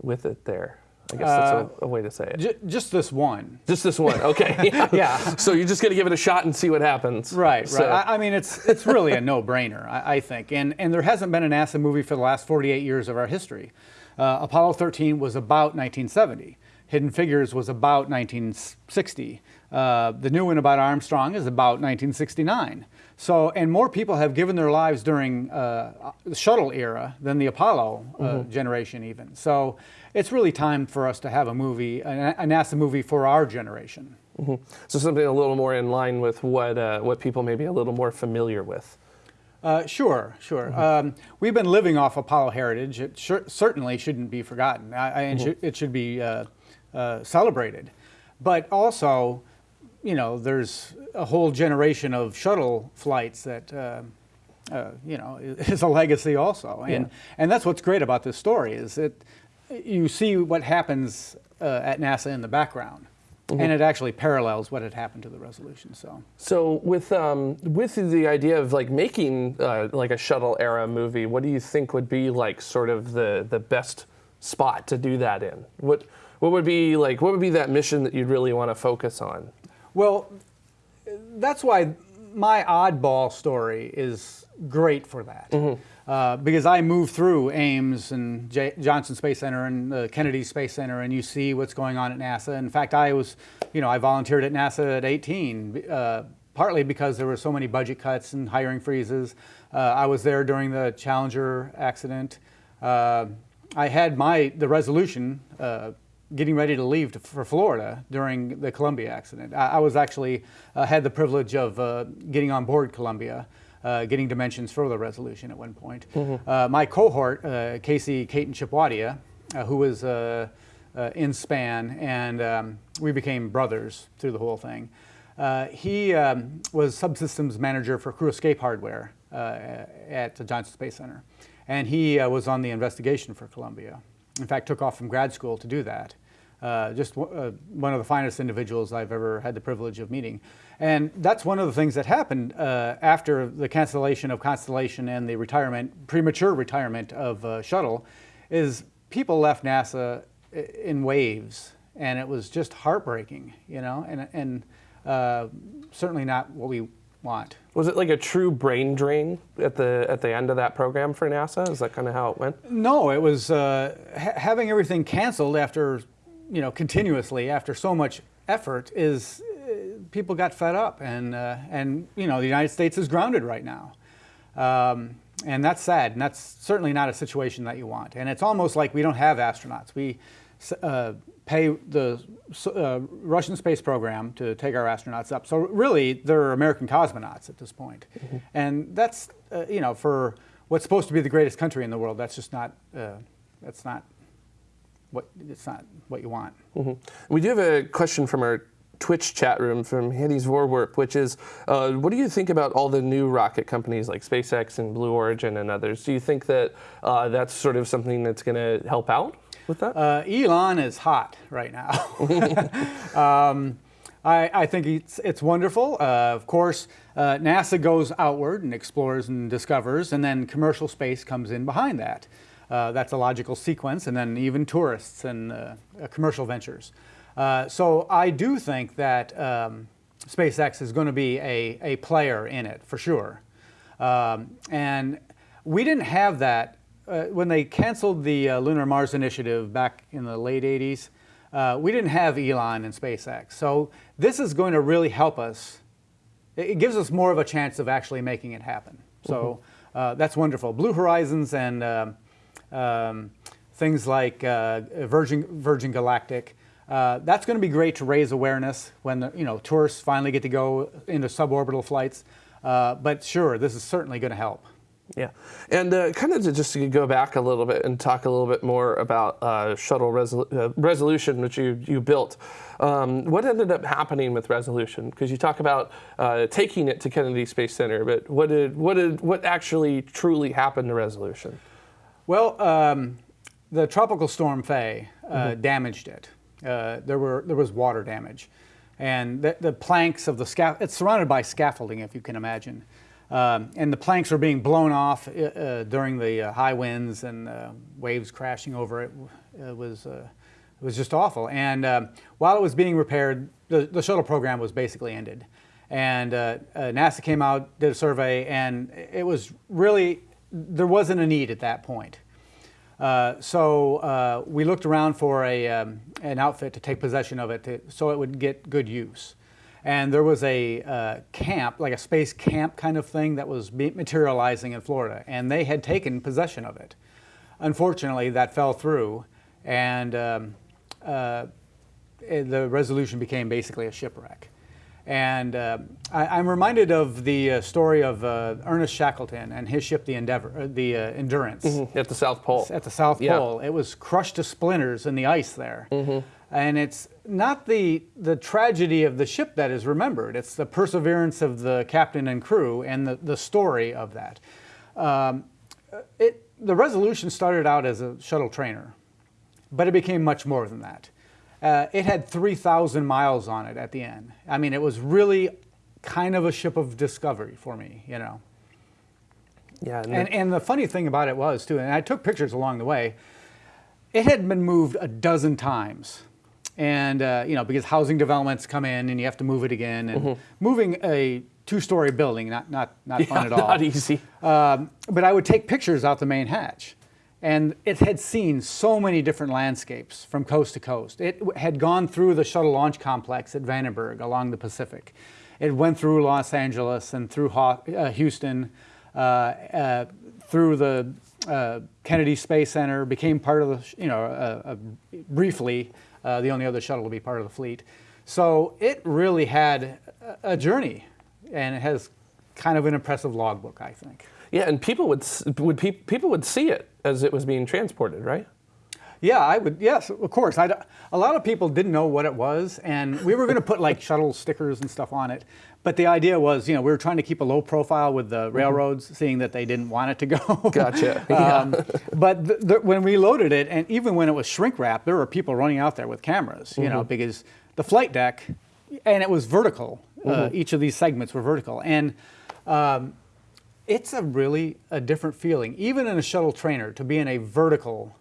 with it there. I guess that's a, a way to say it. J- just this one. Just this one, okay. Yeah. Yeah. So you're just gonna give it a shot and see what happens. Right, So- right. I, I mean, it's it's really a no-brainer, I, I think. And and there hasn't been a NASA movie for the last 48 years of our history. Uh, Apollo 13 was about 1970. Hidden Figures was about 1960. Uh, the new one about Armstrong is about 1969. So, and more people have given their lives during uh, the shuttle era than the Apollo uh, generation, even. So, it's really time for us to have a movie, a, a NASA movie for our generation. So something a little more in line with what uh, what people may be a little more familiar with. Uh, sure, sure. Um, we've been living off Apollo heritage. It certainly shouldn't be forgotten. I, I, and should- it should be uh, uh, celebrated. But also, you know, there's a whole generation of shuttle flights that uh, uh, you know, is a legacy also. And and that's what's great about this story is that you see what happens uh, at NASA in the background, and it actually parallels what had happened to the Resolution. So. So with um, with the idea of like making uh, like a shuttle era movie, what do you think would be like sort of the the best spot to do that in? What what would be like what would be that mission that you'd really want to focus on? Well, that's why my oddball story is great for that. Uh, because I moved through Ames and J- Johnson Space Center and the Kennedy Space Center, and you see what's going on at NASA. In fact, I was, you know, I volunteered at NASA at 18, uh, partly because there were so many budget cuts and hiring freezes. Uh, I was there during the Challenger accident. Uh, I had my the resolution uh, getting ready to leave to, for Florida during the Columbia accident. I, I was actually had the privilege of getting on board Columbia, uh, getting dimensions for the resolution at one point. Uh, my cohort, uh, Casey Caton Chipwadia, uh, who was uh, uh, in span, and um, we became brothers through the whole thing. Uh, he um, was subsystems manager for crew escape hardware uh, at the Johnson Space Center, and he uh, was on the investigation for Columbia. In fact, took off from grad school to do that. Uh, just w- uh, one of the finest individuals I've ever had the privilege of meeting. And that's one of the things that happened uh, after the cancellation of Constellation and the retirement, premature retirement of uh, Shuttle, is people left NASA in waves, and it was just heartbreaking, you know, and, and uh, certainly not what we want. Was it like a true brain drain at the at the end of that program for NASA? Is that kind of how it went? No, it was uh, ha- having everything canceled after, you know, continuously after so much effort is uh, people got fed up and uh, and you know the United States is grounded right now, um, and that's sad and that's certainly not a situation that you want. And it's almost like we don't have astronauts. We uh, pay the uh, Russian space program to take our astronauts up. So really, they're American cosmonauts at this point. point, and that's uh, you know for what's supposed to be the greatest country in the world. That's just not. Uh, that's not what it's not what you want. We do have a question from our Twitch chat room from Hanny's Voorwerp, which is, uh, what do you think about all the new rocket companies like SpaceX and Blue Origin and others? Do you think that uh, that's sort of something that's going to help out with that? Uh, Elon is hot right now. um, I, I think it's, it's wonderful. Uh, of course, uh, NASA goes outward and explores and discovers, and then commercial space comes in behind that. Uh, that's a logical sequence, and then even tourists and commercial ventures. Uh, so I do think that um, SpaceX is going to be a, a player in it for sure. Um, and we didn't have that uh, when they canceled the uh, Lunar Mars Initiative back in the late 80s. Uh, we didn't have Elon and SpaceX. So this is going to really help us. It it gives us more of a chance of actually making it happen. So uh, that's wonderful. Blue Horizons and um, um, things like uh, Virgin, Virgin Galactic. Uh, that's going to be great to raise awareness when the, you know tourists finally get to go into suborbital flights. Uh, but sure, this is certainly going to help. Yeah, and uh, kind of to just to go back a little bit and talk a little bit more about uh, shuttle resol- uh, resolution, which you you built. Um, what ended up happening with resolution? Because you talk about uh, taking it to Kennedy Space Center, but what did what did what actually truly happened to resolution? Well, um, the tropical storm Faye uh, damaged it. Uh, there were there was water damage, and the, the planks of the scaff. It's surrounded by scaffolding, if you can imagine, um, and the planks were being blown off uh, uh, during the uh, high winds and uh, waves crashing over it. It was uh, it was just awful. And um, while it was being repaired, the, the shuttle program was basically ended. And NASA came out, did a survey, and it was really there wasn't a need at that point. Uh, so uh, we looked around for a, um, an outfit to take possession of it to, so it would get good use. And there was a uh, camp, like a space camp kind of thing, that was materializing in Florida, and they had taken possession of it. Unfortunately, that fell through, and um, uh, the resolution became basically a shipwreck. And uh, I, I'm reminded of the uh, story of uh, Ernest Shackleton and his ship, the Endeavor, uh, the uh, Endurance At the South Pole. at the South Yeah. Pole. It was crushed to splinters in the ice there. And it's not the the tragedy of the ship that is remembered. It's the perseverance of the captain and crew and the, the story of that. Um, it, the Resolution started out as a shuttle trainer, but it became much more than that. Uh, it had 3,000 miles on it at the end. I mean, it was really kind of a ship of discovery for me, you know. Yeah, And, and the funny thing about it was, too, and I took pictures along the way, it had been moved a dozen times. And, uh, you know, because housing developments come in and you have to move it again. And moving a two story building, not, not, not fun Mm-hmm. At all. not easy. Um, but I would take pictures out the main hatch. And it had seen so many different landscapes from coast to coast. It had gone through the shuttle launch complex at Vandenberg along the Pacific. It went through Los Angeles and through uh, Houston, uh, uh, through the uh, Kennedy Space Center, became part of the, you know, uh, uh, briefly the only other shuttle to be part of the fleet. So it really had a journey, and it has kind of an impressive logbook, I think. Yeah, and people would would pe- people would see it as it was being transported, right? Yeah, I would. Yes, of course. I, a lot of people didn't know what it was, and we were going to put like shuttle stickers and stuff on it. But the idea was, you know, we were trying to keep a low profile with the railroads, seeing that they didn't want it to go. Gotcha. um, but the, the, when we loaded it, and even when it was shrink wrapped, there were people running out there with cameras, you know, because the flight deck, and it was vertical. Uh, each of these segments were vertical, and um, it's a really a different feeling, even in a shuttle trainer, to be in a vertical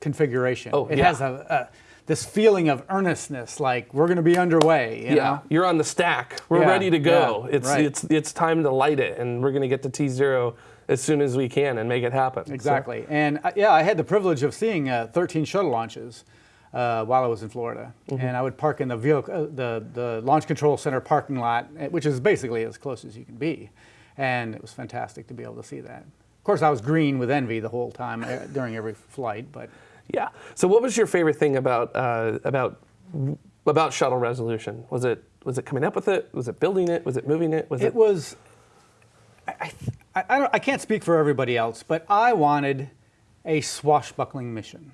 configuration. Oh, it yeah. has a, a this feeling of earnestness, like we're going to be underway. You yeah, know? you're on the stack. We're Yeah, ready to go. yeah, it's right. it's it's time to light it, and we're going to get to T zero as soon as we can and make it happen. So- Exactly. And uh, yeah, I had the privilege of seeing uh, 13 shuttle launches uh, while I was in Florida. Mm-hmm. And I would park in the, vehicle, uh, the, the Launch Control Center parking lot, uh, which is basically as close as you can be. And it was fantastic to be able to see that. Of course, I was green with envy the whole time uh, during every flight, but Yeah. So, what was your favorite thing about uh, about about shuttle resolution? Was it was it coming up with it? Was it building it? Was it moving it? Was it it was. I, I, I, I don't, I can't speak for everybody else, but I wanted a swashbuckling mission,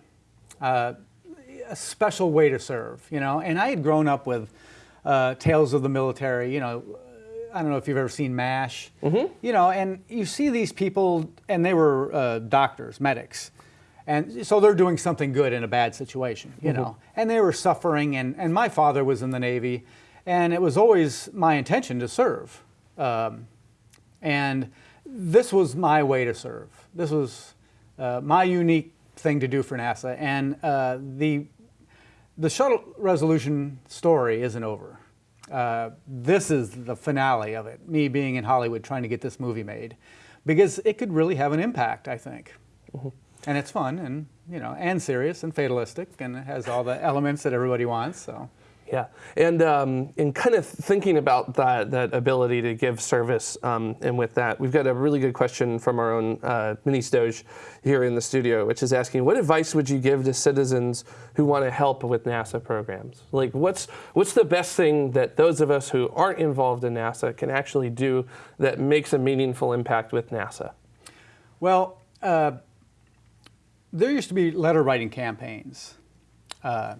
uh, a special way to serve, you know. And I had grown up with uh, tales of the military, you know. I don't know if you've ever seen MASH, you know, and you see these people, and they were uh, doctors, medics, and so they're doing something good in a bad situation, you know, and they were suffering. And, and my father was in the Navy, and it was always my intention to serve. Um, and this was my way to serve. This was uh, my unique thing to do for NASA. And uh, the, the shuttle resolution story isn't over. Uh, this is the finale of it, me being in Hollywood trying to get this movie made, because it could really have an impact, I think. And it's fun and, you know, and serious and fatalistic, and it has all the elements that everybody wants, so. Yeah, and um, and kind of thinking about that that ability to give service, um, and with that, we've got a really good question from our own uh, mini Stoge here in the studio, which is asking, what advice would you give to citizens who want to help with NASA programs? Like, what's what's the best thing that those of us who aren't involved in NASA can actually do that makes a meaningful impact with NASA? Well, uh, there used to be letter writing campaigns, uh,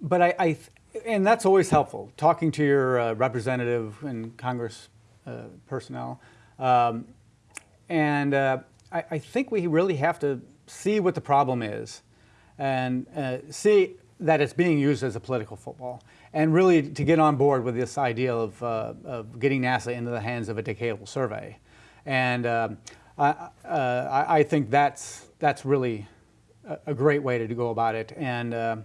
but I, I and that's always helpful. Talking to your uh, representative and Congress uh, personnel, um, and uh, I, I think we really have to see what the problem is, and uh, see that it's being used as a political football, and really to get on board with this idea of, uh, of getting NASA into the hands of a decadal survey, and I, uh, I I think that's that's really a, a great way to go about it, and.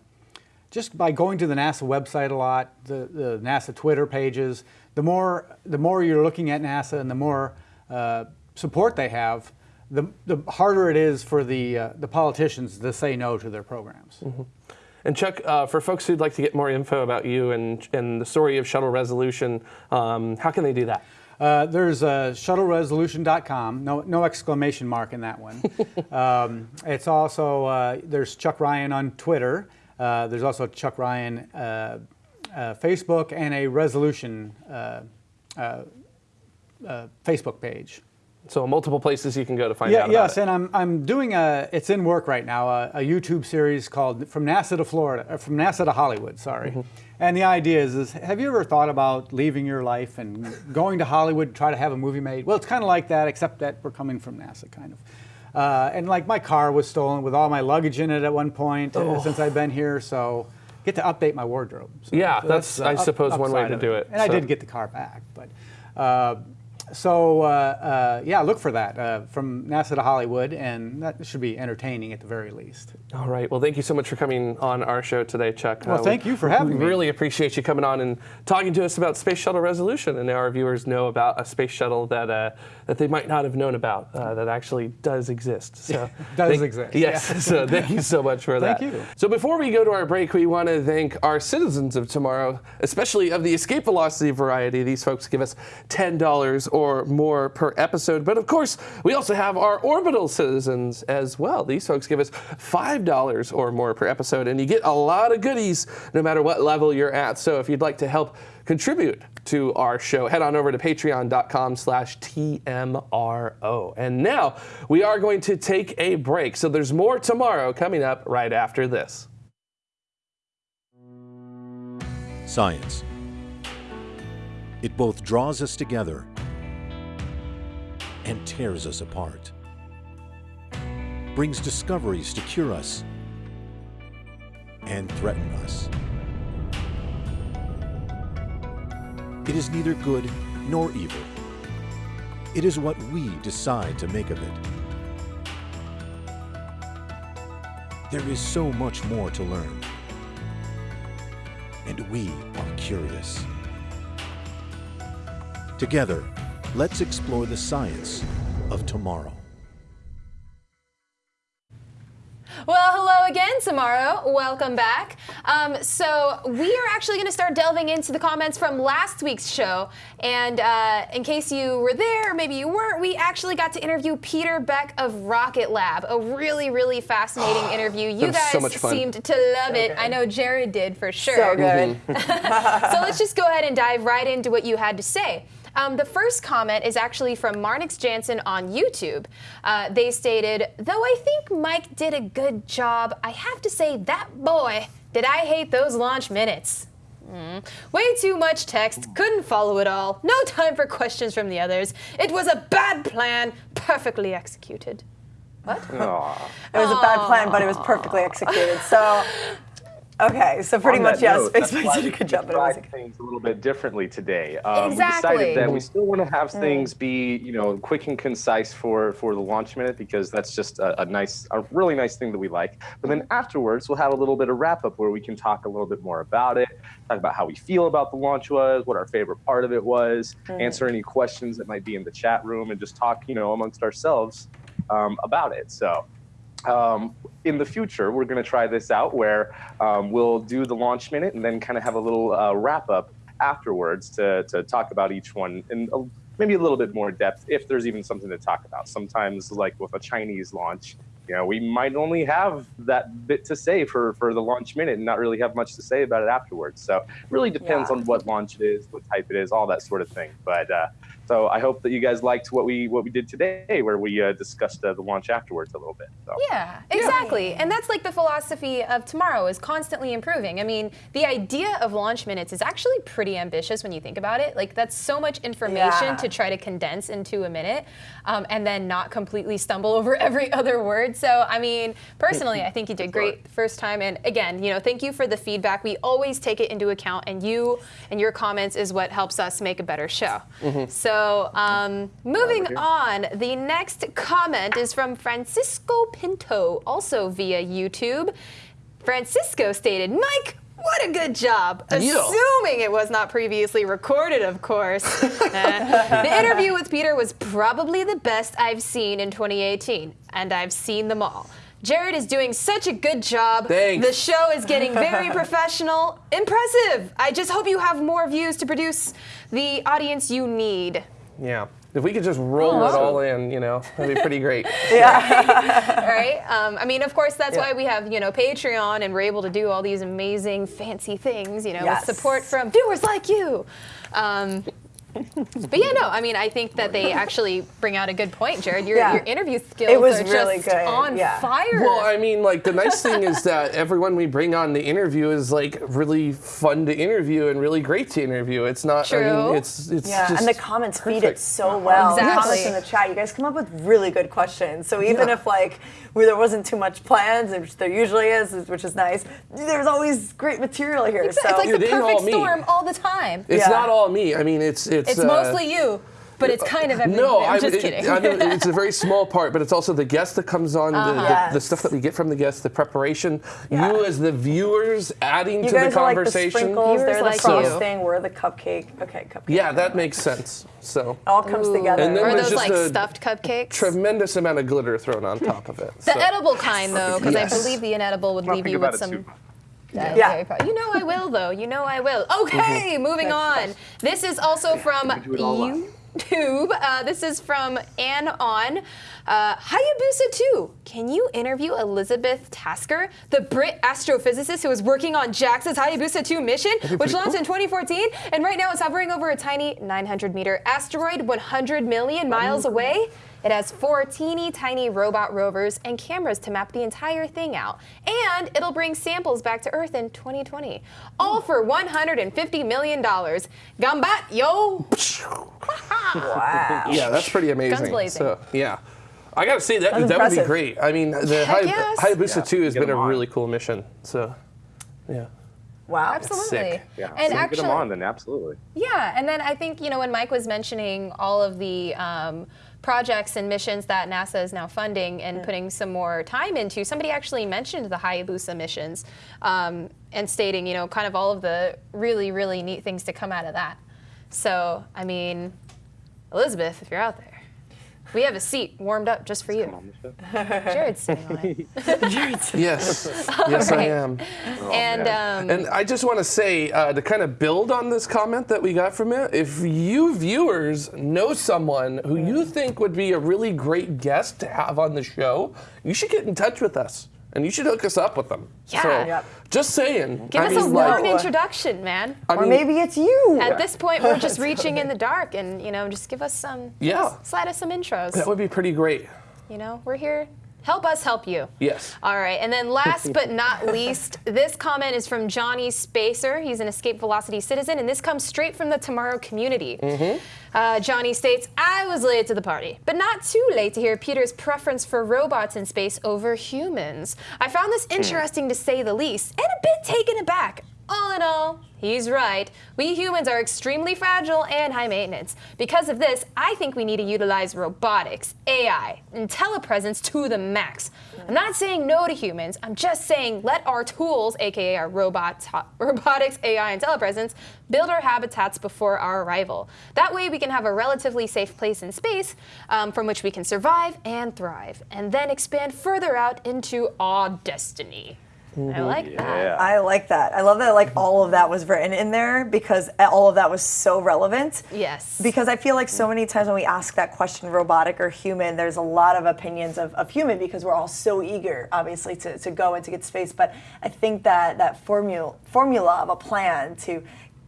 Just by going to the NASA website a lot, the, the NASA Twitter pages, the more the more you're looking at NASA and the more uh, support they have, the, the harder it is for the uh, the politicians to say no to their programs. And Chuck, uh, for folks who'd like to get more info about you and, and the story of Shuttle Resolution, um, how can they do that? Uh, there's uh, shuttleresolution.com, no, no exclamation mark in that one. um, it's also, uh, there's Chuck Ryan on Twitter. Uh, there's also Chuck Ryan uh, uh, Facebook and a resolution uh, uh, uh, Facebook page. So multiple places you can go to find Yeah, out about yes, it. and I'm, I'm doing a, it's in work right now, a, a YouTube series called From NASA to Florida, uh, From NASA to Hollywood, sorry. Mm-hmm. And the idea is, is, have you ever thought about leaving your life and going to Hollywood to try to have a movie made? Well, it's kind of like that, except that we're coming from NASA, kind of. Uh, and like my car was stolen with all my luggage in it at one point uh, since I've been here, so get to update my wardrobe. So Yeah, so that's, the I suppose, one way to do it. And I did get the car back, but uh, so uh, uh, yeah, look for that uh, from NASA to Hollywood, and that should be entertaining at the very least. All right. Well, thank you so much for coming on our show today, Chuck. Well, we- thank you for having we me. Really appreciate you coming on and talking to us about Space Shuttle Resolution. And now our viewers know about a space shuttle that uh, that they might not have known about uh, that actually does exist. So Does thank- exist, Yes. yeah. so thank you so much for that. Thank you. So before we go to our break, we want to thank our citizens of tomorrow, especially of the escape velocity variety. These folks give us ten dollars or more per episode. But of course, we also have our orbital citizens as well. These folks give us five dollars or more per episode, and you get a lot of goodies no matter what level you're at. So if you'd like to help contribute to our show, head on over to patreon.com slash TMRO. And now we are going to take a break. So there's more tomorrow coming up right after this. Science. It both draws us together and tears us apart. Brings discoveries to cure us and threaten us. It is neither good nor evil. It is what we decide to make of it. There is so much more to learn and we are curious. Together, let's explore the science of tomorrow. Well, hello again, TMRO. Welcome back. Um, so we are actually going to start delving into the comments from last week's show. And uh, in case you were there, or maybe you weren't, we actually got to interview Peter Beck of Rocket Lab. A really, really fascinating interview. You guys so much seemed to love it. I know Jared did for sure. So good. so let's just go ahead and dive right into what you had to say. Um, the first comment is actually from Marnix Jansen on YouTube. Uh, they stated, though I think Mike did a good job, I have to say that boy, did I hate those launch minutes. Mm. Way too much text, couldn't follow it all, no time for questions from the others. It was a bad plan, perfectly executed. What? It was a bad plan, but it was perfectly executed. So, okay, so pretty much, yes, note, did a good job, but it was things a little bit differently today. Um, Exactly. We decided that we still want to have Mm. things be, you know, quick and concise for for the launch minute because that's just a, a nice, a really nice thing that we like. But then afterwards, we'll have a little bit of wrap up where we can talk a little bit more about it, talk about how we feel about the launch was, what our favorite part of it was, Mm. answer any questions that might be in the chat room, and just talk, you know, amongst ourselves um, about it. So um, in the future, we're going to try this out where um, we'll do the launch minute and then kind of have a little uh, wrap up afterwards to, to talk about each one in a, maybe a little bit more depth if there's even something to talk about. Sometimes, like with a Chinese launch, you know, we might only have that bit to say for, for the launch minute and not really have much to say about it afterwards. So it really depends Yeah. on what launch it is, what type it is, all that sort of thing. But uh, so I hope that you guys liked what we what we did today, where we uh, discussed uh, the launch afterwards a little bit. So. Yeah, exactly. And that's like the philosophy of tomorrow is constantly improving. I mean, the idea of launch minutes is actually pretty ambitious when you think about it. Like that's so much information Yeah. to try to condense into a minute um, and then not completely stumble over every other word. So, I mean, personally, I think you did great the first time. And again, you know, thank you for the feedback. We always take it into account and you and your comments is what helps us make a better show. So, um, moving on, the next comment is from Francisco Pinto, also via YouTube. Francisco stated, Mike, what a good job. Assuming it was not previously recorded, of course. The interview with Peter was probably the best I've seen in 2018, and I've seen them all. Jared is doing such a good job. Thanks. The show is getting very professional. Impressive. I just hope you have more views to produce the audience you need. Yeah. If we could just roll it all in, you know, that'd be pretty great. yeah. All right. Um, I mean, of course, that's why we have you know Patreon, and we're able to do all these amazing, fancy things. You know, Yes. with support from viewers like you. Um, But yeah, no, I mean, I think that they actually bring out a good point, Jared. Your, Yeah. your interview skills It was are really just good, on yeah. fire. Well, I mean, like the nice thing is that everyone we bring on the interview is like really fun to interview and really great to interview. It's not. I mean, it's it's Yeah, just and the comments feed it perfect. so well. The Exactly. comments in the chat, you guys come up with really good questions. So even Yeah. if like where there wasn't too much plans, which there usually is, which is nice, there's always great material here. it's, so it's like It the ain't all perfect me. storm all the time. It's Yeah. not all me. I mean, it's it's. It's uh, mostly you, but it's kind of everything. No, I'm just it- kidding. I mean, it's a very small part, but it's also the guest that comes on, the, the, the Yes. stuff that we get from the guests, the preparation, Yeah. you as the viewers adding you to the guys are like the conversation. sprinkles, they're the like you. frosting, we're the cupcake. Okay, cupcake. yeah, that makes sense. So It all comes together. And then Or there's those just like stuffed cupcakes. tremendous amount of glitter thrown on top of it. the so. edible kind, though, because Yes. I believe the inedible would I'll leave you with some. too. Yeah. Yeah. very pro- You know I will, though. You know I will. Okay, moving on. This is also from do it. YouTube. Uh, this is from Ann On. Uh, Hayabusa 2. Can you interview Elizabeth Tasker, the Brit astrophysicist who was working on JAXA's Hayabusa 2 mission, which launched in 2014 and right now is hovering over a tiny 900 meter asteroid 100 million miles away? It has four teeny tiny robot rovers and cameras to map the entire thing out. And it'll bring samples back to Earth in 2020. All for $150 million. Gambat, yo! wow. Yeah, that's pretty amazing. Guns blazing. So yeah, I gotta say that That's that would be great. I mean, the Heck Hay- yes. Hayabusa Yeah, 2 has been a on. really cool mission. So yeah, Wow. Absolutely. sick. Yeah, And so actually, get them on then, absolutely. Yeah, and then I think you know when Mike was mentioning all of the um, projects and missions that NASA is now funding and putting some more time into, somebody actually mentioned the Hayabusa missions um, and stating you know kind of all of the really really neat things to come out of that. So I mean, Elizabeth, if you're out there. We have a seat warmed up just for you. On the. Jared's sitting on it. yes, yes, I right. am. and um, And I just want to say, uh, to kind of build on this comment that we got from it, if you viewers know someone who you think would be a really great guest to have on the show, you should get in touch with us. And you should hook us up with them. Yeah. So, Yep. just saying. give I us a mean, warm like, introduction, man. I Or maybe it's you. At this point, we're just reaching in the dark, and you know, just give us some, Yeah. slide us some intros. that would be pretty great. You know, we're here. Help us help you. Yes. All right, and then last but not least, this comment is from Johnny Spacer. He's an Escape Velocity citizen, and this comes straight from the Tomorrow community. Uh, Johnny states, I was late to the party, but not too late to hear Peter's preference for robots in space over humans. I found this interesting to say the least, and a bit taken aback. All in all, he's right. We humans are extremely fragile and high maintenance. Because of this, I think we need to utilize robotics, AI, and telepresence to the max. I'm not saying no to humans. I'm just saying let our tools, aka our robots, robotics, AI, and telepresence, build our habitats before our arrival. That way, we can have a relatively safe place in space um, from which we can survive and thrive, and then expand further out into our destiny. I mm-hmm. like that. I like that. I love that like all of that was written in there because all of that was so relevant. Yes. Because I feel like so many times when we ask that question, robotic or human, there's a lot of opinions of, of human because we're all so eager, obviously, to, to go and to get space. But I think that that formula formula of a plan to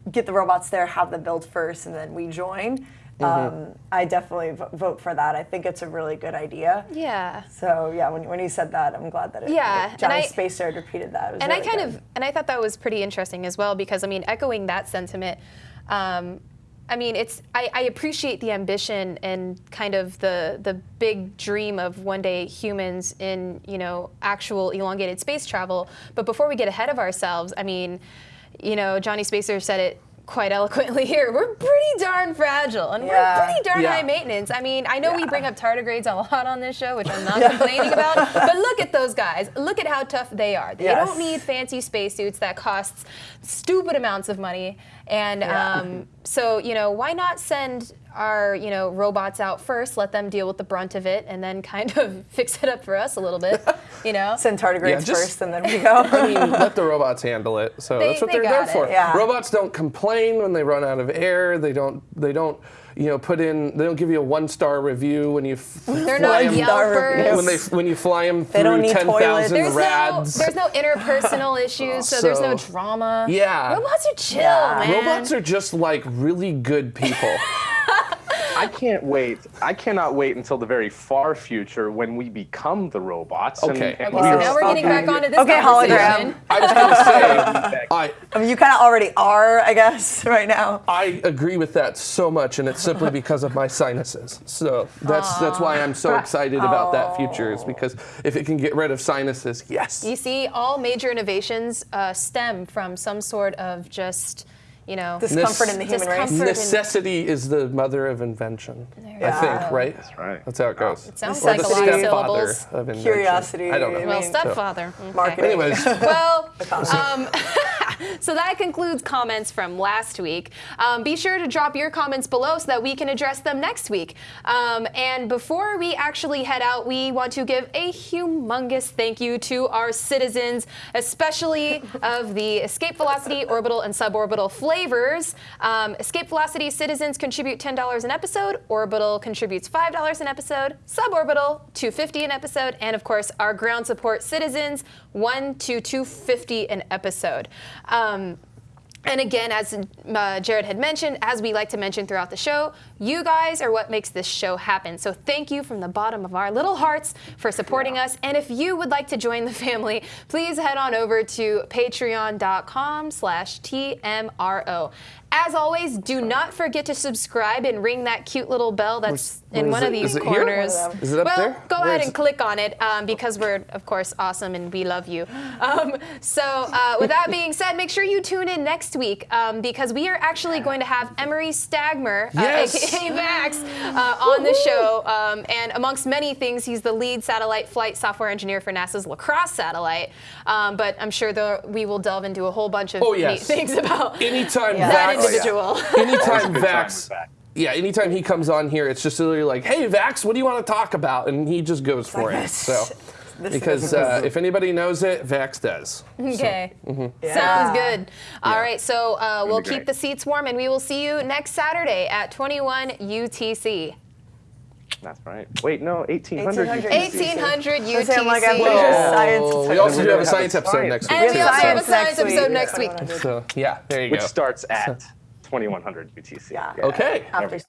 get the robots there, have them build first, and then we join. Um, I definitely vo- vote for that. I think it's a really good idea. Yeah. So yeah, when, when you said that, I'm glad that it, Yeah, and Johnny I- Spacer had repeated that. It and I kind good. of and I thought that was pretty interesting as well because I mean echoing that sentiment um, I mean it's I, I appreciate the ambition and kind of the the big dream of one day humans in you know actual elongated space travel but before we get ahead of ourselves I mean you know Johnny Spacer said it quite eloquently here we're pretty darn fragile and Yeah. we're pretty darn Yeah. high maintenance I mean I know we bring up tardigrades a lot on this show which I'm not complaining about but look at those guys look at how tough they are they Yes. don't need fancy spacesuits that costs stupid amounts of money. And Yeah. um, so, you know, why not send our you know robots out first, let them deal with the brunt of it, and then kind of fix it up for us a little bit. You know. Send tardigrades just- first, and then we go. I mean, let the robots handle it. So They- that's what they they are there it. for. Yeah. Robots don't complain when they run out of air. They don't. They don't. You know, put in. They don't give you a one-star review when you. They're fly not 'em- Star Yelpers. When they when you fly them don't through need ten toilets. thousand There's no, rads. there's no interpersonal issues, so, there's no drama. Yeah. Robots are chill, Yeah. man. Robots are just like really good people. I can't wait. I cannot wait until the very far future when we become the robots. Okay. and Okay, we so now we're getting back stuck- onto this Okay, hologram. I was gonna say, I I mean, you kind of already are, I guess, right now. I agree with that so much, and it's simply because of my sinuses. So that's that's why I'm so excited about that future. Is because if it can get rid of sinuses, yes. You see, all major innovations uh, stem from some sort of just, you know, Discomfort in the human race. Necessity is the mother of invention. I you think, right? That's right. That's how it goes. sounds or like the a lot of stepfather syllables. of invention. Curiosity, I don't know. Well, mean, stepfather. Okay. Marketing. Anyways, Well, um, so that concludes comments from last week. Um, be sure to drop your comments below so that we can address them next week. Um, and before we actually head out, we want to give a humongous thank you to our citizens, especially of the escape velocity, orbital, and suborbital flavors. Um, escape velocity citizens contribute $10 an episode, orbital contributes $5 an episode, suborbital 250 an episode, and of course our ground support citizens 1 to 250 an episode. Um, and again, as uh, Jared had mentioned, as we like to mention throughout the show, you guys are what makes this show happen. So thank you from the bottom of our little hearts for supporting us. And if you would like to join the family, please head on over to patreon.com slash TMRO. As always, do not forget to subscribe and ring that cute little bell that's Where in one it? of these Is corners. Them. Is it up well, there? go Where ahead and it? click on it um, because we're, of course, awesome and we love you. Um, so, uh, with that being said, make sure you tune in next week um, because we are actually going to have Emery Stagmer, Yes. uh, aka Max, uh, on the show. Um, and amongst many things, he's the lead satellite flight software engineer for NASA's Lacrosse satellite. Um, but I'm sure the, we will delve into a whole bunch of Oh, neat things about anytime that Vax, individual. anytime Good time Vax, yeah, anytime he comes on here, it's just literally like, "Hey, Vax, what do you want to talk about?" And he just goes for Like it. this. So, This because uh, if anybody knows it, Vax does. Okay. Yeah. Sounds good. All right, so uh, we'll keep the seats warm and we will see you next Saturday at 21 UTC. That's right. Wait, no, 1800. 1800. 1800 I was saying, I'm like, I'm UTC. science. Oh, we also do have a science episode science. next week. And we also have a Science science episode next week. Yeah. So yeah, there you go. Which starts at 2100 UTC. Yeah. Okay. After